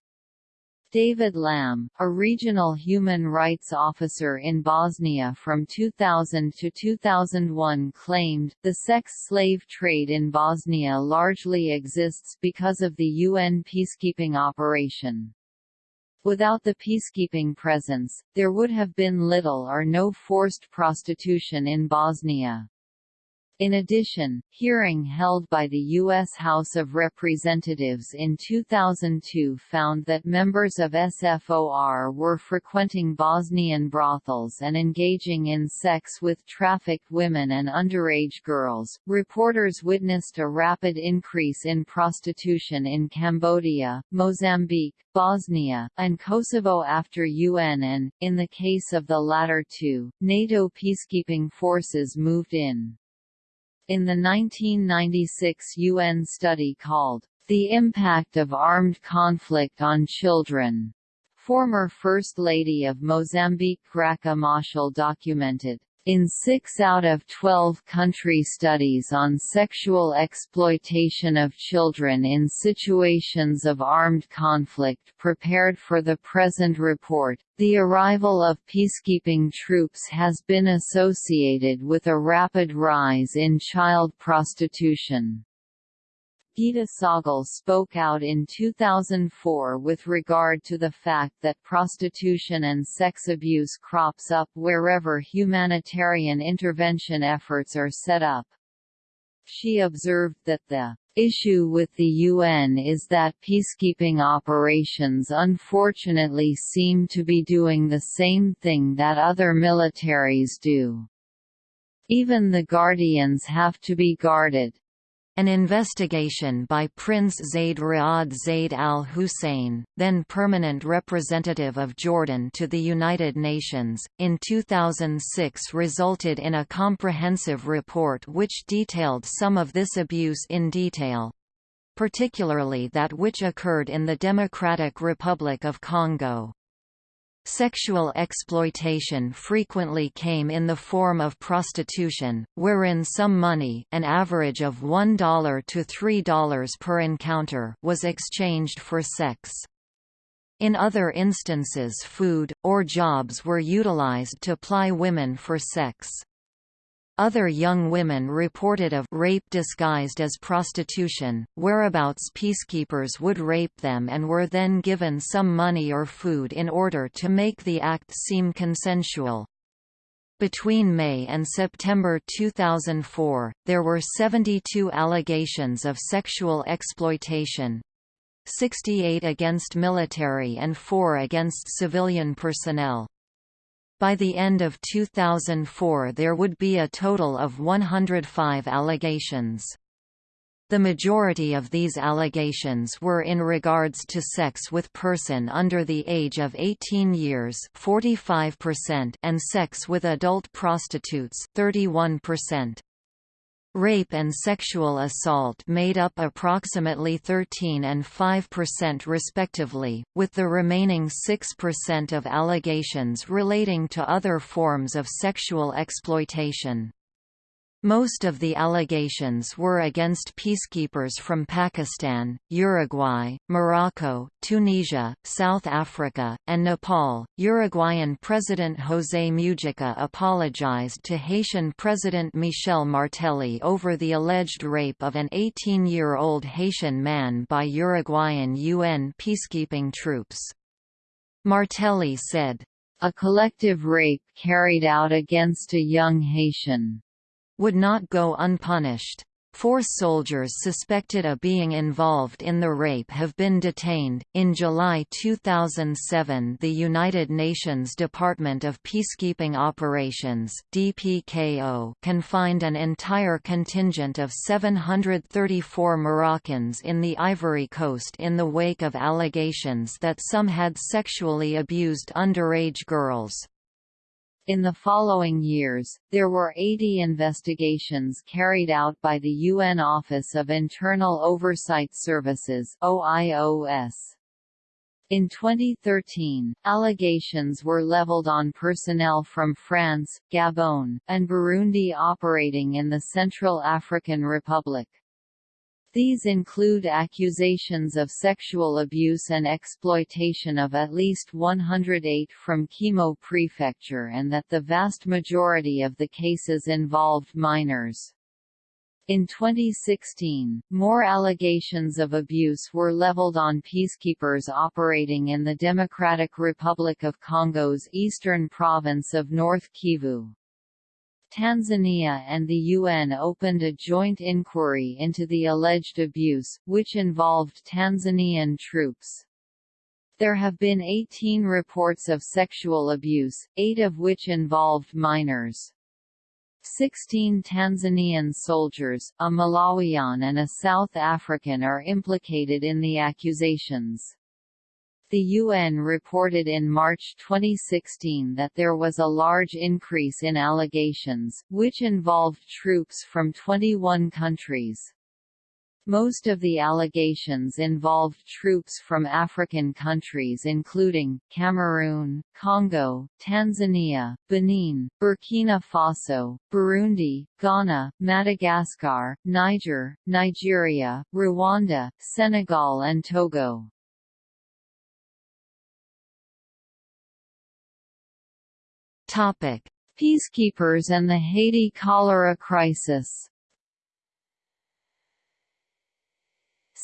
David Lamb, a regional human rights officer in Bosnia from 2000 to 2001 claimed, the sex slave trade in Bosnia largely exists because of the UN peacekeeping operation. Without the peacekeeping presence, there would have been little or no forced prostitution in Bosnia. In addition, hearing held by the U.S. House of Representatives in 2002 found that members of SFOR were frequenting Bosnian brothels and engaging in sex with trafficked women and underage girls. Reporters witnessed a rapid increase in prostitution in Cambodia, Mozambique, Bosnia, and Kosovo after UN and, in the case of the latter two, NATO peacekeeping forces moved in. In the 1996 UN study called, The Impact of Armed Conflict on Children, former First Lady of Mozambique Graca Machel documented, in 6 out of 12 country studies on sexual exploitation of children in situations of armed conflict prepared for the present report, the arrival of peacekeeping troops has been associated with a rapid rise in child prostitution. Geeta Sahgal spoke out in 2004 with regard to the fact that prostitution and sex abuse crops up wherever humanitarian intervention efforts are set up. She observed that the issue with the UN is that peacekeeping operations unfortunately seem to be doing the same thing that other militaries do. Even the guardians have to be guarded.
An investigation by Prince Zaid Riyad Zaid Al Hussein, then permanent representative of Jordan to the United Nations, in 2006 resulted in a comprehensive report which detailed some of this abuse in detail. Particularly that which occurred in the Democratic Republic of Congo. Sexual exploitation frequently came in the form of prostitution, wherein some money an average of $1 to $3 per encounter was exchanged for sex. In other instances food, or jobs were utilized to ply women for sex. Other young women reported of rape disguised as prostitution, whereabouts peacekeepers would rape them and were then given some money or food in order to make the act seem consensual. Between May and September 2004, there were 72 allegations of sexual exploitation, 68 against military and 4 against civilian personnel. By the end of 2004 there would be a total of 105 allegations. The majority of these allegations were in regards to sex with person under the age of 18 years 45% and sex with adult prostitutes 31%. Rape and sexual assault made up approximately 13 and 5% respectively, with the remaining 6% of allegations relating to other forms of sexual exploitation. Most of the allegations were against peacekeepers from Pakistan, Uruguay, Morocco, Tunisia, South Africa, and Nepal. Uruguayan President José Mujica apologized to Haitian President Michel Martelly over the alleged rape of an 18-year-old Haitian man by Uruguayan UN peacekeeping troops. Martelly said, a collective rape carried out against a young Haitian would not go unpunished. Four soldiers suspected of being involved in the rape have been detained. In July 2007, the United Nations Department of Peacekeeping Operations (DPKO) confined an entire contingent of 734 Moroccans in the Ivory Coast in the wake of allegations that some had sexually abused underage girls. In the following years, there were 80 investigations carried out by the UN Office of Internal Oversight Services OIOS. In 2013, allegations were leveled on personnel from France, Gabon, and Burundi operating in the Central African Republic. These include accusations of sexual abuse and exploitation of at least 108 from Kémo Prefecture and that the vast majority of the cases involved minors. In 2016, more allegations of abuse were leveled on peacekeepers operating in the Democratic Republic of Congo's eastern province of North Kivu. Tanzania and the UN opened a joint inquiry into the alleged abuse, which involved Tanzanian troops. There have been 18 reports of sexual abuse, eight of which involved minors. 16 Tanzanian soldiers, a Malawian and a South African are implicated in the accusations. The UN reported in March 2016 that there was a large increase in allegations, which involved troops from 21 countries. Most of the allegations involved troops from African countries including, Cameroon, Congo, Tanzania, Benin, Burkina Faso, Burundi, Ghana, Madagascar, Niger, Nigeria, Rwanda, Senegal and Togo. Peacekeepers and the Haiti cholera crisis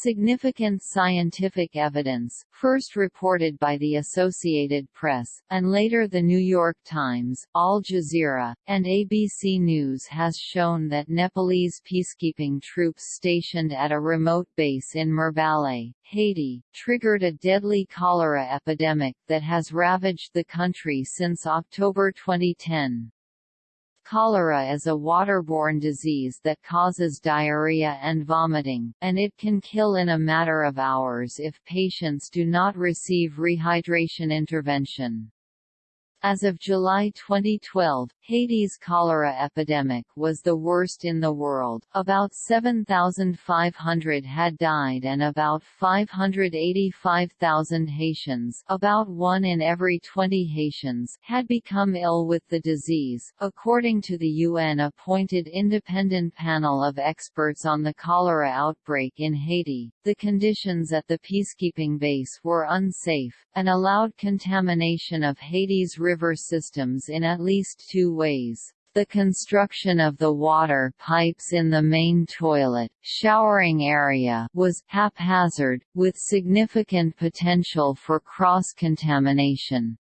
Significant scientific evidence, first reported by the Associated Press, and later The New York Times, Al Jazeera, and ABC News has shown that Nepalese peacekeeping troops stationed at a remote base in Mirebalais, Haiti, triggered a deadly cholera epidemic that has ravaged the country since October 2010. Cholera is a waterborne disease that causes diarrhea and vomiting, and it can kill in a matter of hours if patients do not receive rehydration intervention. As of July 2012, Haiti's cholera epidemic was the worst in the world. About 7,500 had died and about 585,000 Haitians, about 1 in every 20 Haitians, had become ill with the disease, according to the UN-appointed independent panel of experts on the cholera outbreak in Haiti. The conditions at the peacekeeping base were unsafe and allowed contamination of Haiti's river systems in at least two ways. The construction of the water pipes in the main toilet showering area was haphazard, with significant potential for cross-contamination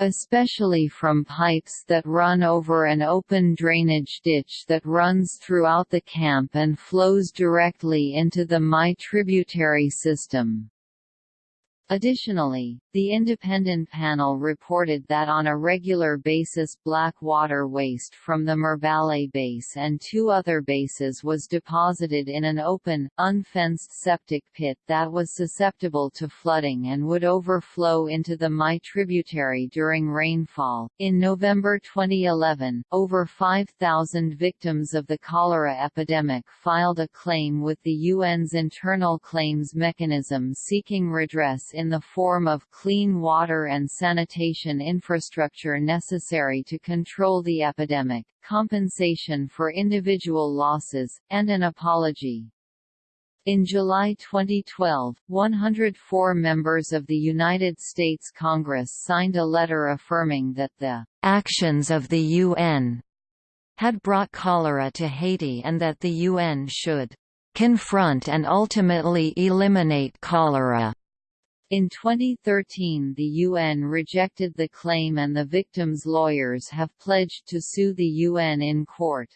especially from pipes that run over an open drainage ditch that runs throughout the camp and flows directly into the Meille tributary system. Additionally, the independent panel reported that on a regular basis black water waste from the Mirebalais base and two other bases was deposited in an open, unfenced septic pit that was susceptible to flooding and would overflow into the Meille tributary during rainfall. In November 2011, over 5,000 victims of the cholera epidemic filed a claim with the UN's internal claims mechanism seeking redress in the form of clean water and sanitation infrastructure necessary to control the epidemic, compensation for individual losses, and an apology. In July 2012, 104 members of the United States Congress signed a letter affirming that the actions of the UN had brought cholera to Haiti and that the UN should confront and ultimately eliminate cholera. In 2013 the UN rejected the claim and the victims' lawyers have pledged to sue the UN in court.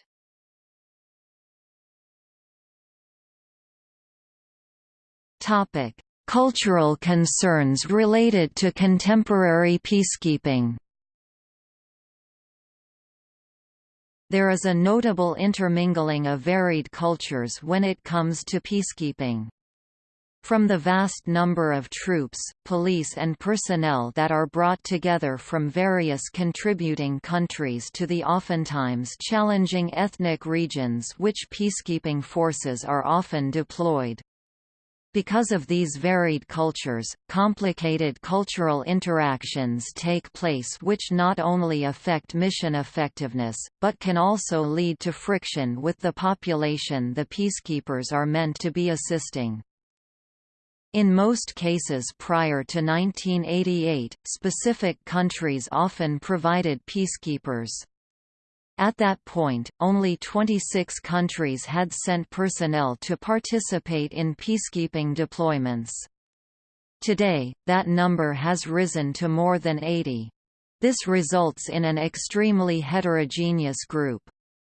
Cultural concerns related to contemporary peacekeeping There is a notable intermingling of varied cultures when it comes to peacekeeping. From the vast number of troops, police and personnel that are brought together from various contributing countries to the oftentimes challenging ethnic regions which peacekeeping forces are often deployed. Because of these varied cultures, complicated cultural interactions take place which not only affect mission effectiveness, but can also lead to friction with the population the peacekeepers are meant to be assisting. In most cases prior to 1988, specific countries often provided peacekeepers. At that point, only 26 countries had sent personnel to participate in peacekeeping deployments. Today, that number has risen to more than 80. This results in an extremely heterogeneous group.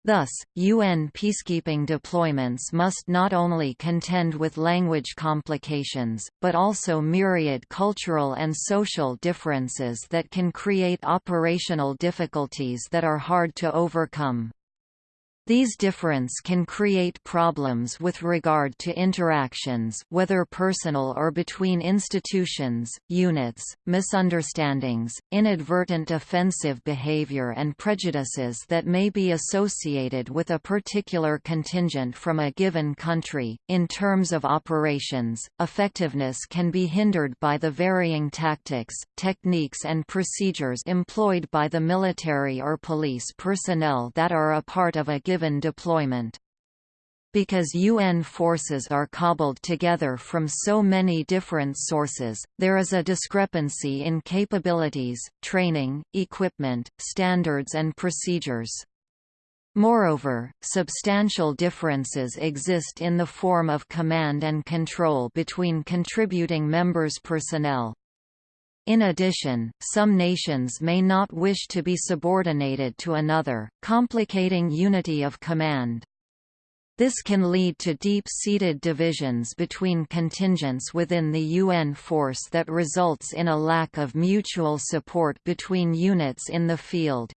Thus, UN peacekeeping deployments must not only contend with language complications, but also myriad cultural and social differences that can create operational difficulties that are hard to overcome. These difference can create problems with regard to interactions whether personal or between institutions, units, misunderstandings, inadvertent offensive behavior and prejudices that may be associated with a particular contingent from a given country. In terms of operations, effectiveness can be hindered by the varying tactics, techniques and procedures employed by the military or police personnel that are a part of a given given deployment. Because UN forces are cobbled together from so many different sources, there is a discrepancy in capabilities, training, equipment, standards and procedures. Moreover, substantial differences exist in the form of command and control between contributing members' personnel. In addition, some nations may not wish to be subordinated to another, complicating unity of command. This can lead to deep-seated divisions between contingents within the UN force that results in a lack of mutual support between units in the field.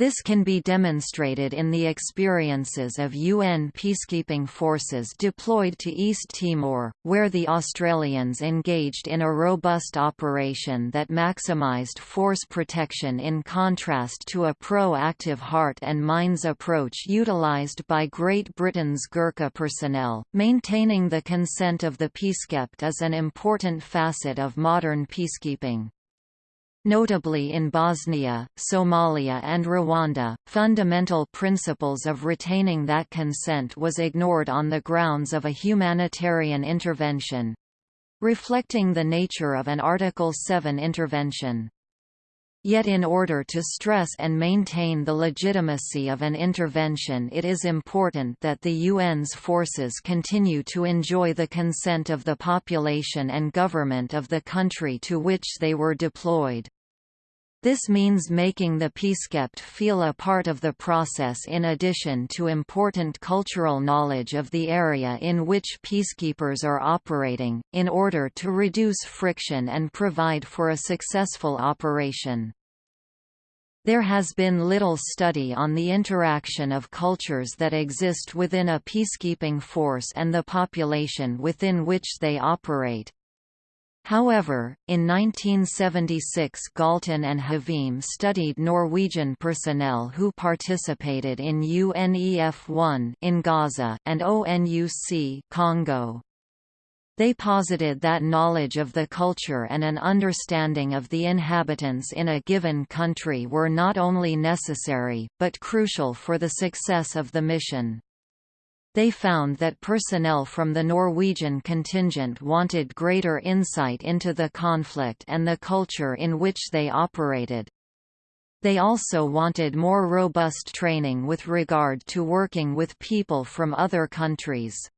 This can be demonstrated in the experiences of UN peacekeeping forces deployed to East Timor, where the Australians engaged in a robust operation that maximised force protection in contrast to a proactive heart and minds approach utilised by Great Britain's Gurkha personnel. Maintaining the consent of the peacekept is an important facet of modern peacekeeping. Notably in Bosnia, Somalia and Rwanda, fundamental principles of retaining that consent was ignored on the grounds of a humanitarian intervention—reflecting the nature of an Article 7 intervention. Yet in order to stress and maintain the legitimacy of an intervention it is important that the UN's forces continue to enjoy the consent of the population and government of the country to which they were deployed. This means making the peacekept feel a part of the process in addition to important cultural knowledge of the area in which peacekeepers are operating, in order to reduce friction and provide for a successful operation. There has been little study on the interaction of cultures that exist within a peacekeeping force and the population within which they operate. However, in 1976 Galtung and Hveem studied Norwegian personnel who participated in UNEF-1 in Gaza and ONUC Congo. They posited that knowledge of the culture and an understanding of the inhabitants in a given country were not only necessary, but crucial for the success of the mission. They found that personnel from the Norwegian contingent wanted greater insight into the conflict and the culture in which they operated. They also wanted more robust training with regard to working with people from other countries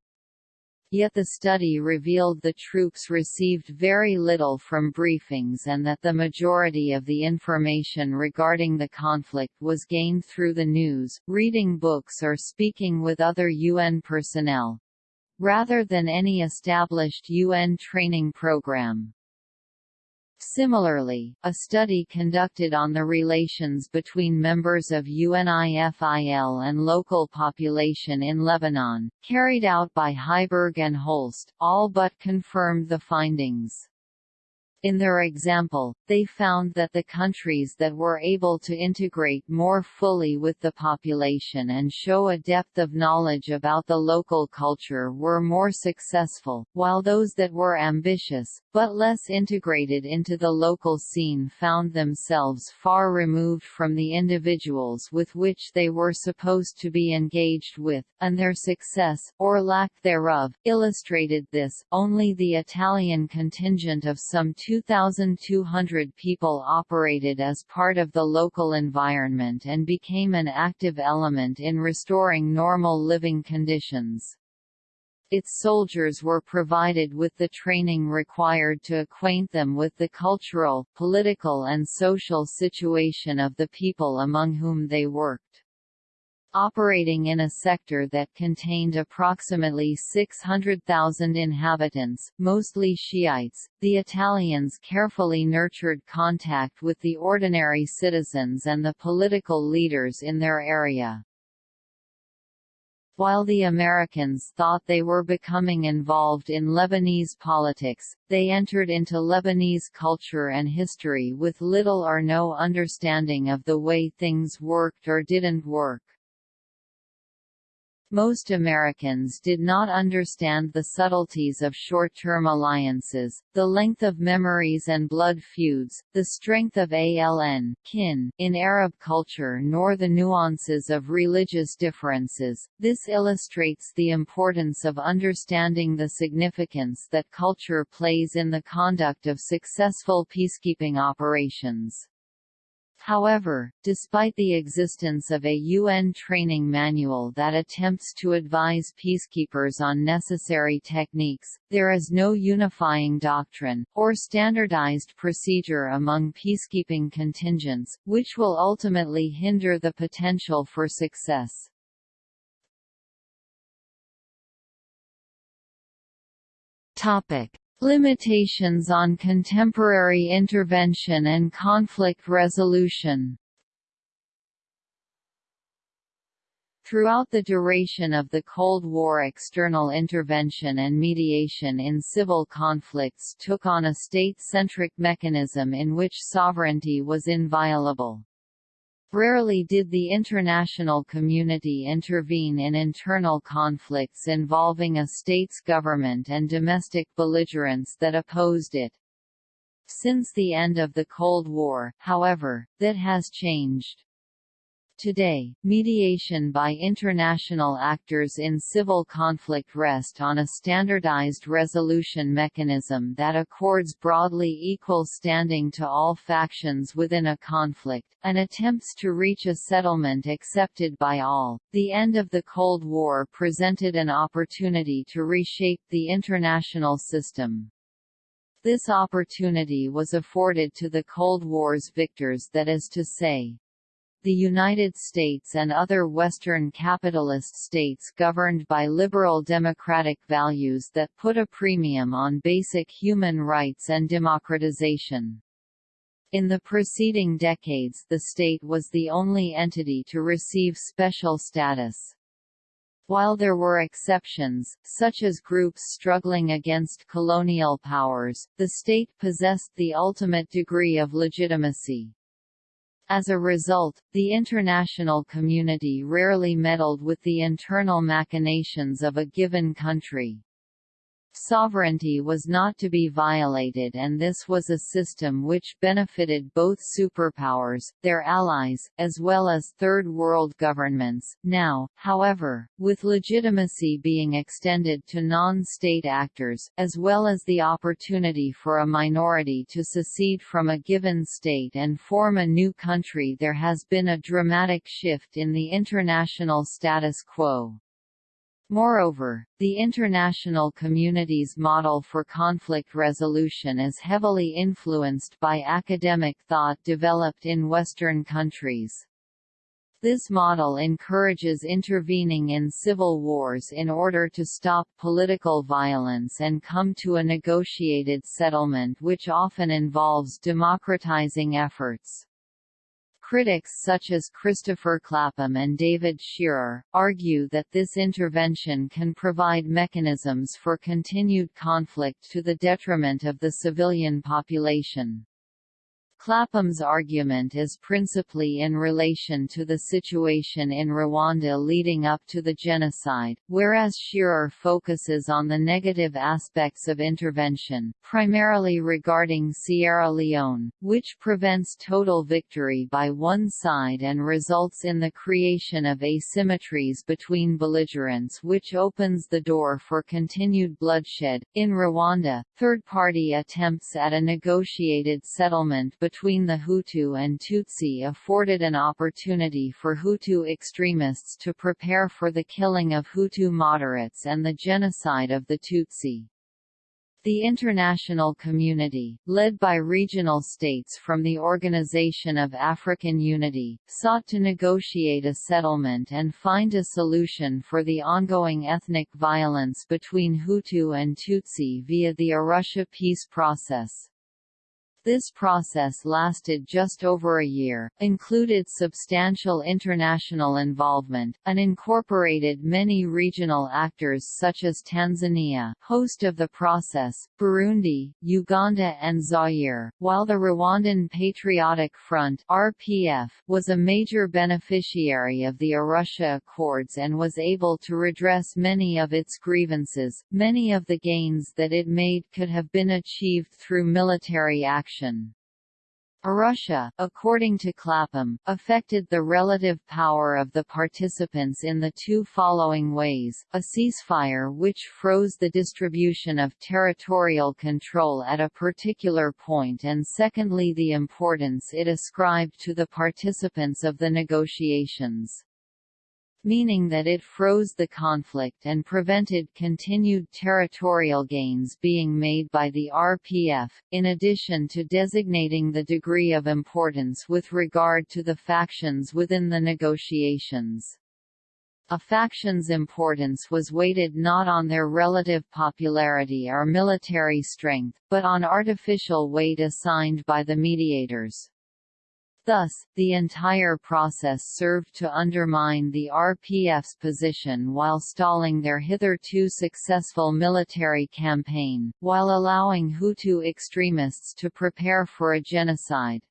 yet the study revealed the troops received very little from briefings and that the majority of the information regarding the conflict was gained through the news, reading books or speaking with other UN personnel rather than any established UN training program. Similarly, a study conducted on the relations between members of UNIFIL and local population in Lebanon, carried out by Heiberg and Holst, all but confirmed the findings. In their example, they found that the countries that were able to integrate more fully with the population and show a depth of knowledge about the local culture were more successful, while those that were ambitious, but less integrated into the local scene found themselves far removed from the individuals with which they were supposed to be engaged with, and their success, or lack thereof, illustrated this. Only the Italian contingent of some 2,200 people operated as part of the local environment and became an active element in restoring normal living conditions. Its soldiers were provided with the training required to acquaint them with the cultural, political and social situation of the people among whom they worked. Operating in a sector that contained approximately 600,000 inhabitants, mostly Shiites, the Italians carefully nurtured contact with the ordinary citizens and the political leaders in their area. While the Americans thought they were becoming involved in Lebanese politics, they entered into Lebanese culture and history with little or no understanding of the way things worked or didn't work. Most Americans did not understand the subtleties of short-term alliances, the length of memories and blood feuds, the strength of ALN kin in Arab culture nor the nuances of religious differences. This illustrates the importance of understanding the significance that culture plays in the conduct of successful peacekeeping operations. However, despite the existence of a UN training manual that attempts to advise peacekeepers on necessary techniques, there is no unifying doctrine, or standardized procedure among peacekeeping contingents, which will ultimately hinder the potential for success.
Topic. Limitations on contemporary intervention and conflict resolution
Throughout the duration of the Cold War external intervention and mediation in civil conflicts took on a state-centric mechanism in which sovereignty was inviolable. Rarely did the international community intervene in internal conflicts involving a state's government and domestic belligerents that opposed it. Since the end of the Cold War, however, that has changed. Today, mediation by international actors in civil conflict rest on a standardized resolution mechanism that accords broadly equal standing to all factions within a conflict, and attempts to reach a settlement accepted by all. The end of the Cold War presented an opportunity to reshape the international system. This opportunity was afforded to the Cold War's victors that is to say, the United States and other Western capitalist states governed by liberal democratic values that put a premium on basic human rights and democratization. In the preceding decades the state was the only entity to receive special status. While there were exceptions, such as groups struggling against colonial powers, the state possessed the ultimate degree of legitimacy. As a result, the international community rarely meddled with the internal machinations of a given country. Sovereignty was not to be violated and this was a system which benefited both superpowers, their allies, as well as Third World governments. Now, however, with legitimacy being extended to non-state actors, as well as the opportunity for a minority to secede from a given state and form a new country there has been a dramatic shift in the international status quo. Moreover, the international community's model for conflict resolution is heavily influenced by academic thought developed in Western countries. This model encourages intervening in civil wars in order to stop political violence and come to a negotiated settlement which often involves democratizing efforts. Critics such as Christopher Clapham and David Shearer, argue that this intervention can provide mechanisms for continued conflict to the detriment of the civilian population. Clapham's argument is principally in relation to the situation in Rwanda leading up to the genocide, whereas Shearer focuses on the negative aspects of intervention, primarily regarding Sierra Leone, which prevents total victory by one side and results in the creation of asymmetries between belligerents which opens the door for continued bloodshed. In Rwanda, third-party attempts at a negotiated settlement between between the Hutu and Tutsi afforded an opportunity for Hutu extremists to prepare for the killing of Hutu moderates and the genocide of the Tutsi. The international community, led by regional states from the Organization of African Unity, sought to negotiate a settlement and find a solution for the ongoing ethnic violence between Hutu and Tutsi via the Arusha peace process. This process lasted just over a year, included substantial international involvement, and incorporated many regional actors such as Tanzania host of the process, Burundi, Uganda and Zaire, while the Rwandan Patriotic Front RPF was a major beneficiary of the Arusha Accords and was able to redress many of its grievances. Many of the gains that it made could have been achieved through military action action. Arusha, according to Clapham, affected the relative power of the participants in the two following ways, a ceasefire which froze the distribution of territorial control at a particular point and secondly the importance it ascribed to the participants of the negotiations meaning that it froze the conflict and prevented continued territorial gains being made by the RPF, in addition to designating the degree of importance with regard to the factions within the negotiations. A faction's importance was weighted not on their relative popularity or military strength, but on artificial weight assigned by the mediators. Thus, the entire process served to undermine the RPF's position while stalling their hitherto successful military campaign, while allowing Hutu extremists to prepare for a genocide.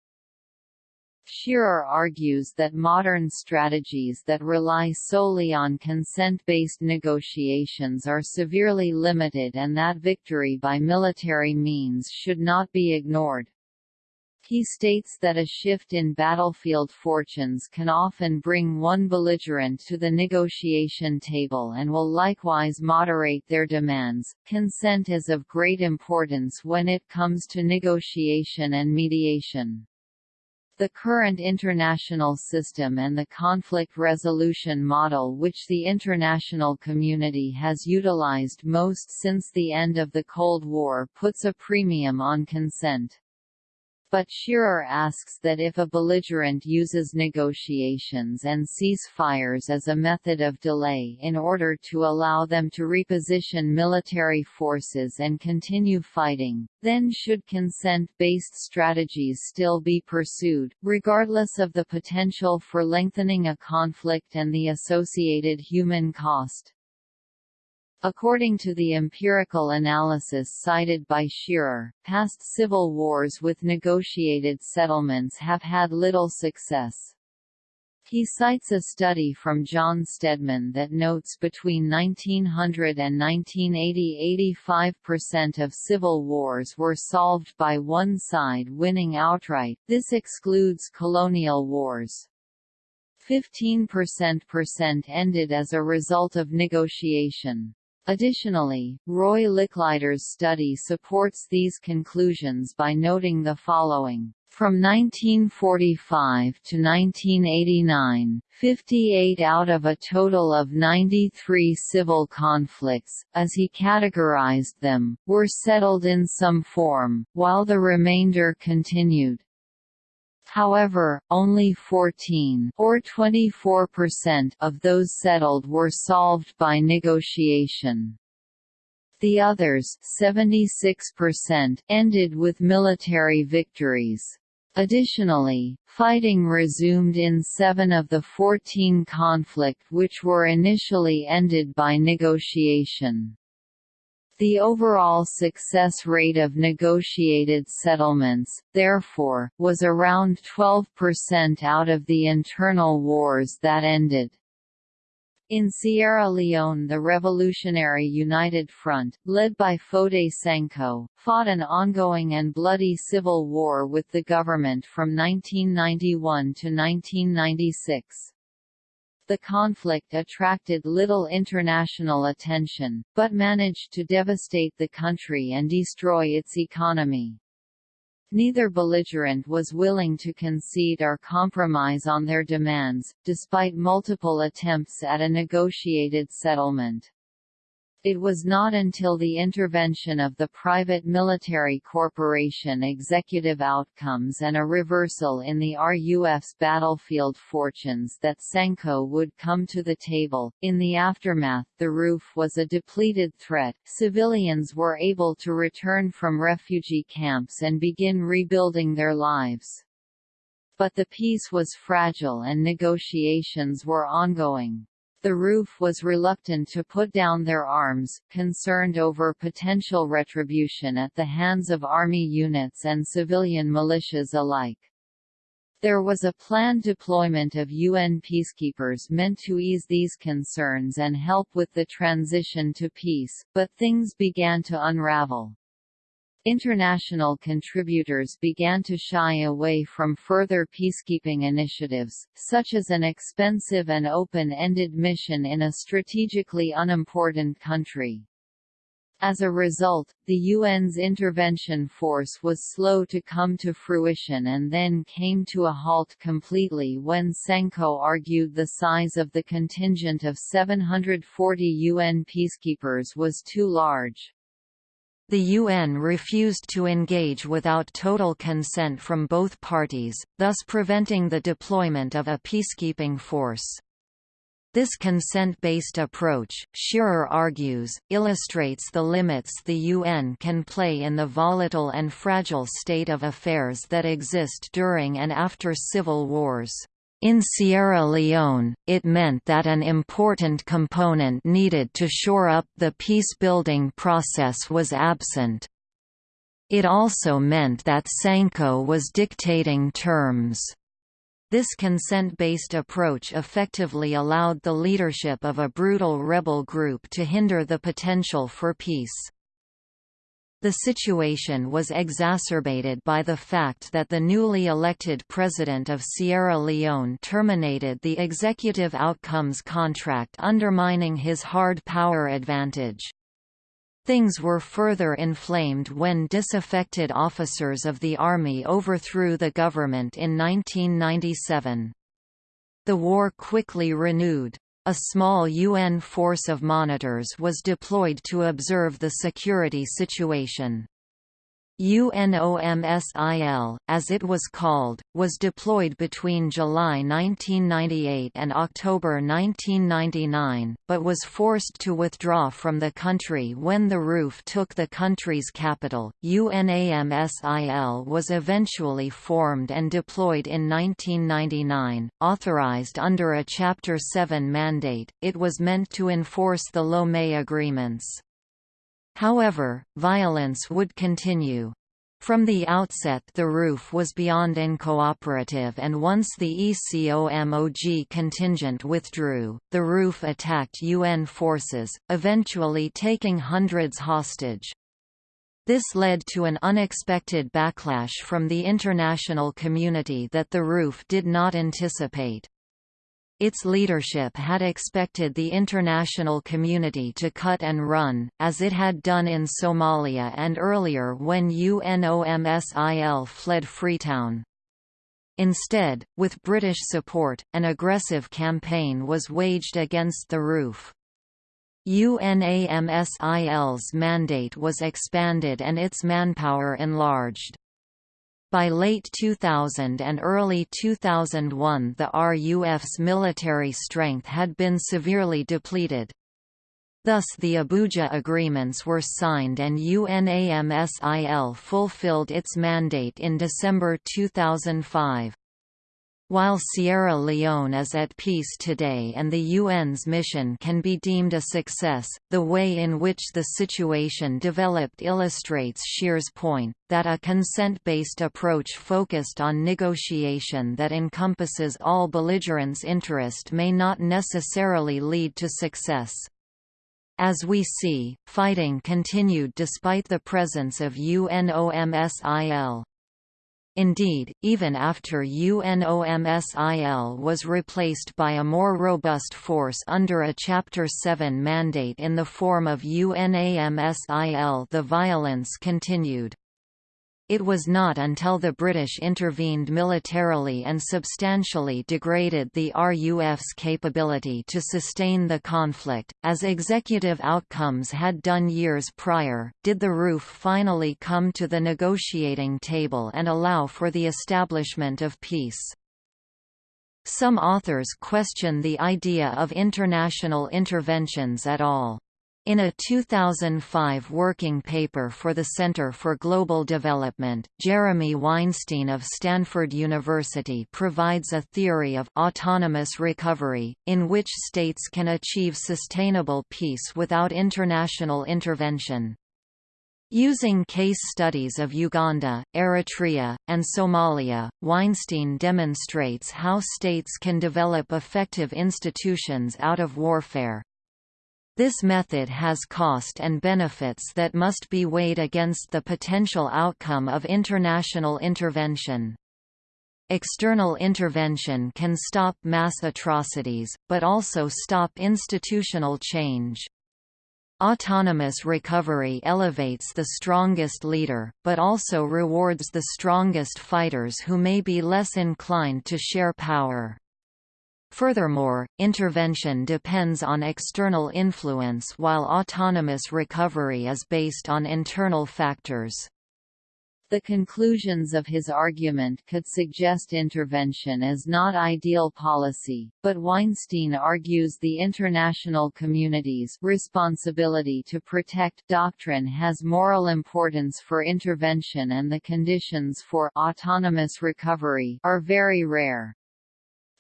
Shearer argues that modern strategies that rely solely on consent-based negotiations are severely limited and that victory by military means should not be ignored. He states that a shift in battlefield fortunes can often bring one belligerent to the negotiation table and will likewise moderate their demands. Consent is of great importance when it comes to negotiation and mediation. The current international system and the conflict resolution model which the international community has utilized most since the end of the Cold War puts a premium on consent. But Shearer asks that if a belligerent uses negotiations and ceasefires as a method of delay in order to allow them to reposition military forces and continue fighting, then should consent-based strategies still be pursued, regardless of the potential for lengthening a conflict and the associated human cost. According to the empirical analysis cited by Shearer, past civil wars with negotiated settlements have had little success. He cites a study from John Stedman that notes between 1900 and 1980 85% of civil wars were solved by one side winning outright, this excludes colonial wars. 15% ended as a result of negotiation. Additionally, Roy Licklider's study supports these conclusions by noting the following. From 1945 to 1989, 58 out of a total of 93 civil conflicts, as he categorized them, were settled in some form, while the remainder continued. However, only 14 or 24% of those settled were solved by negotiation. The others 76% ended with military victories. Additionally, fighting resumed in seven of the 14 conflict which were initially ended by negotiation. The overall success rate of negotiated settlements, therefore, was around 12% out of the internal wars that ended. In Sierra Leone the Revolutionary United Front, led by Foday Sankoh, fought an ongoing and bloody civil war with the government from 1991 to 1996. The conflict attracted little international attention, but managed to devastate the country and destroy its economy. Neither belligerent was willing to concede or compromise on their demands, despite multiple attempts at a negotiated settlement. It was not until the intervention of the private military corporation Executive Outcomes and a reversal in the RUF's battlefield fortunes that Sankoh would come to the table. In the aftermath, the RUF was a depleted threat. Civilians were able to return from refugee camps and begin rebuilding their lives. But the peace was fragile and negotiations were ongoing. The RUF was reluctant to put down their arms, concerned over potential retribution at the hands of army units and civilian militias alike. There was a planned deployment of UN peacekeepers meant to ease these concerns and help with the transition to peace, but things began to unravel. International contributors began to shy away from further peacekeeping initiatives, such as an expensive and open-ended mission in a strategically unimportant country. As a result, the UN's intervention force was slow to come to fruition and then came to a halt completely when Sankoh argued the size of the contingent of 740 UN peacekeepers was too large.
The UN refused to engage without total consent from both parties, thus preventing the deployment of a peacekeeping force. This consent-based approach, Shearer argues, illustrates the limits the UN can play in the volatile and fragile state of affairs that exist during and after civil wars. In Sierra Leone, it meant that an important component needed to shore up the peace-building process was absent. It also meant that Sankoh was dictating terms. This consent-based approach effectively allowed the leadership of a brutal rebel group to hinder the potential for peace. The situation was exacerbated by the fact that the newly elected president of Sierra Leone terminated the executive outcomes contract undermining his hard power advantage. Things were further inflamed when disaffected officers of the army overthrew the government in 1997. The war quickly renewed. A small UN force of monitors was deployed to observe the security situation. UNOMSIL, as it was called, was deployed between July 1998 and October 1999, but was forced to withdraw from the country when the RUF took the country's capital. UNAMSIL was eventually formed and deployed in 1999, authorized under a Chapter 7 mandate. It was meant to enforce the Lomé agreements. However, violence would continue. From the outset the RUF was beyond uncooperative and once the ECOMOG contingent withdrew, the RUF attacked UN forces, eventually taking hundreds hostage. This led to an unexpected backlash from the international community that the RUF did not anticipate. Its leadership had expected the international community to cut and run, as it had done in Somalia and earlier when UNOMSIL fled Freetown. Instead, with British support, an aggressive campaign was waged against the RUF. UNAMSIL's mandate was expanded and its manpower enlarged. By late 2000 and early 2001 the RUF's military strength had been severely depleted. Thus the Abuja agreements were signed and UNAMSIL fulfilled its mandate in December 2005. While Sierra Leone is at peace today and the UN's mission can be deemed a success, the way in which the situation developed illustrates Shear's point, that a consent-based approach focused on negotiation that encompasses all belligerents' interest may not necessarily lead to success. As we see, fighting continued despite the presence of UNOMSIL. Indeed, even after UNOMSIL was replaced by a more robust force under a Chapter 7 mandate in the form of UNAMSIL the violence continued. It was not until the British intervened militarily and substantially degraded the RUF's capability to sustain the conflict, as executive outcomes had done years prior, did the RUF finally come to the negotiating table and allow for the establishment of peace. Some authors question the idea of international interventions at all. In a 2005 working paper for the Center for Global Development, Jeremy Weinstein of Stanford University provides a theory of autonomous recovery, in which states can achieve sustainable peace without international intervention. Using case studies of Uganda, Eritrea, and Somalia, Weinstein demonstrates how states can develop effective institutions out of warfare, this method has cost and benefits that must be weighed against the potential outcome of international intervention. External intervention can stop mass atrocities, but also stop institutional change. Autonomous recovery elevates the strongest leader, but also rewards the strongest fighters who may be less inclined to share power. Furthermore, intervention depends on external influence while autonomous recovery is based on internal factors.
The conclusions of his argument could suggest intervention as not ideal policy, but Weinstein argues the international community's responsibility to protect doctrine has moral importance for intervention and the conditions for autonomous recovery are very rare.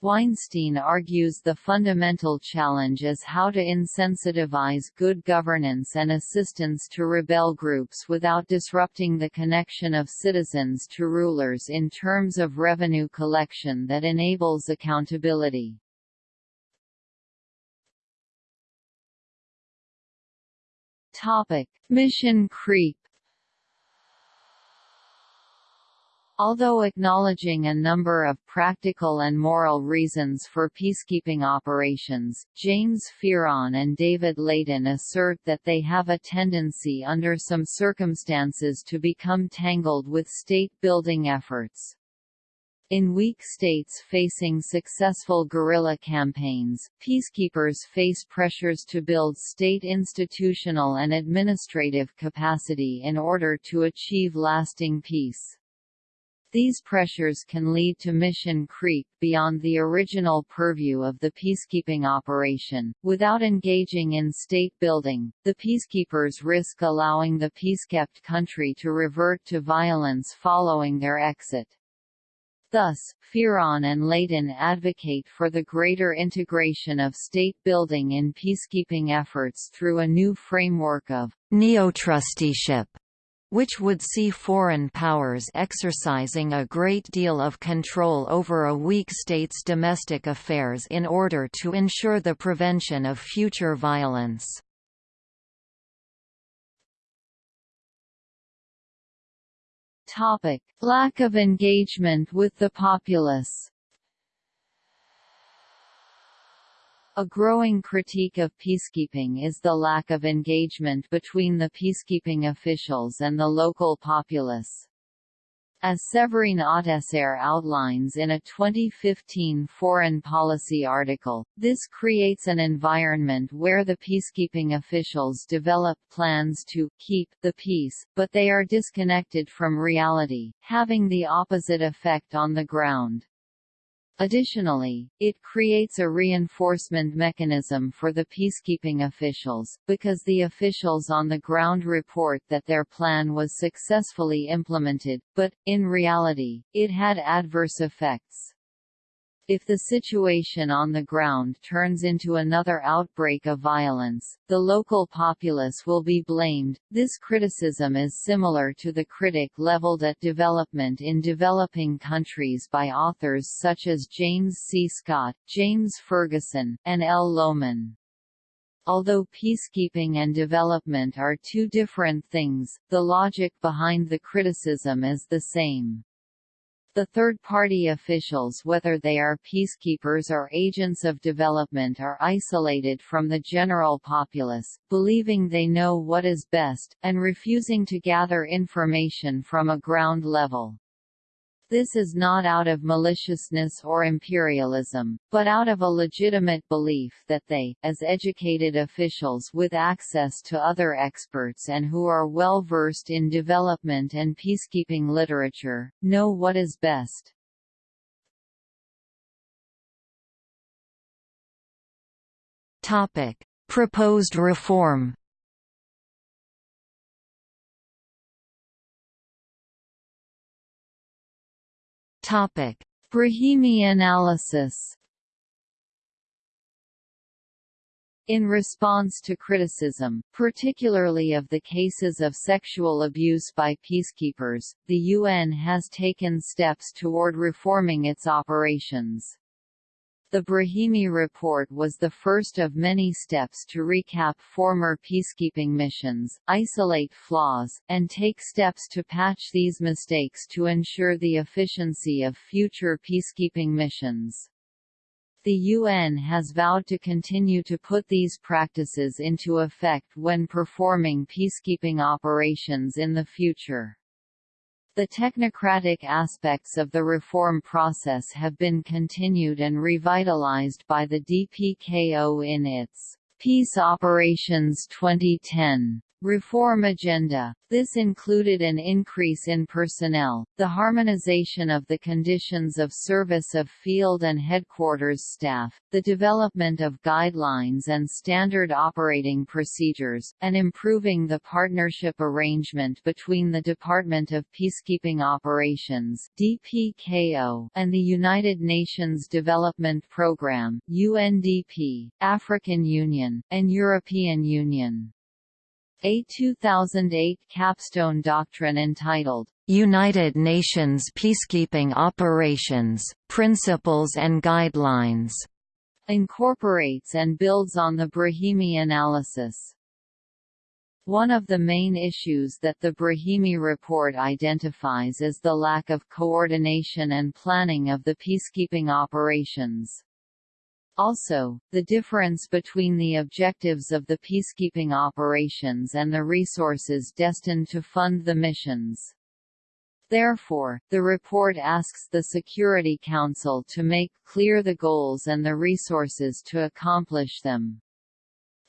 Weinstein argues the fundamental challenge is how to insensitivize good governance and assistance to rebel groups without disrupting the connection of citizens to rulers in terms of revenue collection that enables accountability. Mission creep Although acknowledging a number of practical and moral reasons for peacekeeping operations, James Fearon and David Laitin assert that they have a tendency under some circumstances to become tangled with state-building efforts. In weak states facing successful guerrilla campaigns, peacekeepers face pressures to build state institutional and administrative capacity in order to achieve lasting peace. These pressures can lead to mission creep beyond the original purview of the peacekeeping operation. Without engaging in state building, the peacekeepers risk allowing the peacekept country to revert to violence following their exit. Thus, Fearon and Laitin advocate for the greater integration of state building in peacekeeping efforts through a new framework of
neo-trusteeship which would see foreign powers exercising a great deal of control over a weak state's domestic affairs in order to ensure the prevention of future violence. Topic.
Lack of engagement with the populace A growing critique of peacekeeping is the lack of engagement between the peacekeeping officials and the local populace. As Severin Autesserre outlines in a 2015 foreign policy article, this creates an environment where the peacekeeping officials develop plans to keep the peace, but they are disconnected from reality, having the opposite effect on the ground. Additionally, it creates a reinforcement mechanism for the peacekeeping officials, because the officials on the ground report that their plan was successfully implemented, but, in reality, it had adverse effects. If the situation on the ground turns into another outbreak of violence, the local populace will be blamed. This criticism is similar to the critic leveled at development in developing countries by authors such as James C. Scott, James Ferguson, and L. Lohmann. Although peacekeeping and development are two different things, the logic behind the criticism is the same. The third-party officials whether they are peacekeepers or agents of development are isolated from the general populace, believing they know what is best, and refusing to gather information from a ground level. This is not out of maliciousness or imperialism, but out of a legitimate belief that they, as educated officials with access to other experts and who are well versed in development and peacekeeping literature, know what is best.
Proposed reform
Topic: Brahimi analysis. In response to criticism, particularly of the cases of sexual abuse by peacekeepers, the UN has taken steps toward reforming its operations. The Brahimi report was the first of many steps to recap former peacekeeping missions, isolate flaws, and take steps to patch these mistakes to ensure the efficiency of future peacekeeping missions. The UN has vowed to continue to put these practices into effect when performing peacekeeping operations in the future. The technocratic aspects of the reform process have been continued and revitalized by the DPKO in its Peace Operations 2010 Reform agenda. This included an increase in personnel, the harmonization of the conditions of service of field and headquarters staff, the development of guidelines and standard operating procedures, and improving the partnership arrangement between the Department of Peacekeeping Operations (DPKO) and the United Nations Development Programme (UNDP), African Union, and European Union. A 2008 capstone doctrine entitled,
United Nations Peacekeeping Operations, Principles and Guidelines,
incorporates and builds on the Brahimi analysis. One of the main issues that the Brahimi report identifies is the lack of coordination and planning of the peacekeeping operations. Also, the difference between the objectives of the peacekeeping operations and the resources destined to fund the missions. Therefore, the report asks the Security Council to make clear the goals and the resources to accomplish them.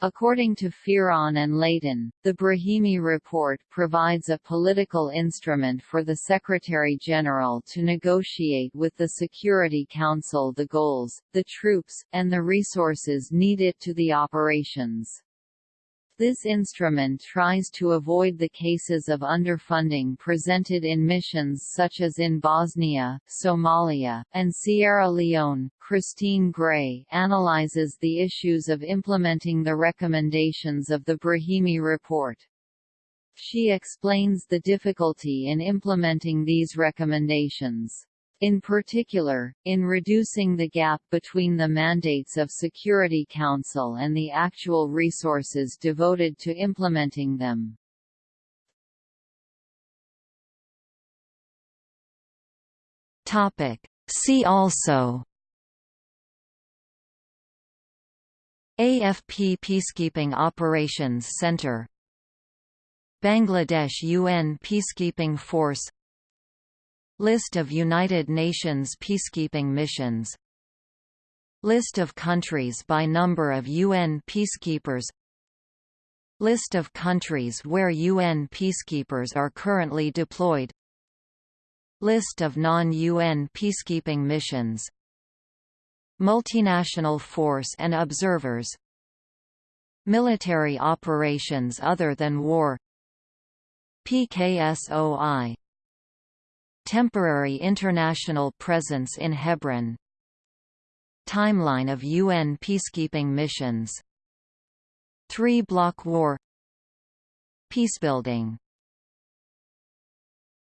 According to Fearon and Laitin, the Brahimi Report provides a political instrument for the Secretary-General to negotiate with the Security Council the goals, the troops, and the resources needed to the operations. This instrument tries to avoid the cases of underfunding presented in missions such as in Bosnia, Somalia, and Sierra Leone. Christine Gray analyzes the issues of implementing the recommendations of the Brahimi report. She explains the difficulty in implementing these recommendations. In particular, in reducing the gap between the mandates of Security Council and the actual resources devoted to implementing them.
See also AFP Peacekeeping Operations Center Bangladesh UN Peacekeeping Force List of United Nations peacekeeping missions. List of countries by number of UN peacekeepers. List of countries where UN peacekeepers are currently deployed. List of non-UN peacekeeping missions. Multinational force and observers. Military operations other than war. PKSOI Temporary international presence in Hebron. Timeline of UN peacekeeping missions. Three-block war. Peacebuilding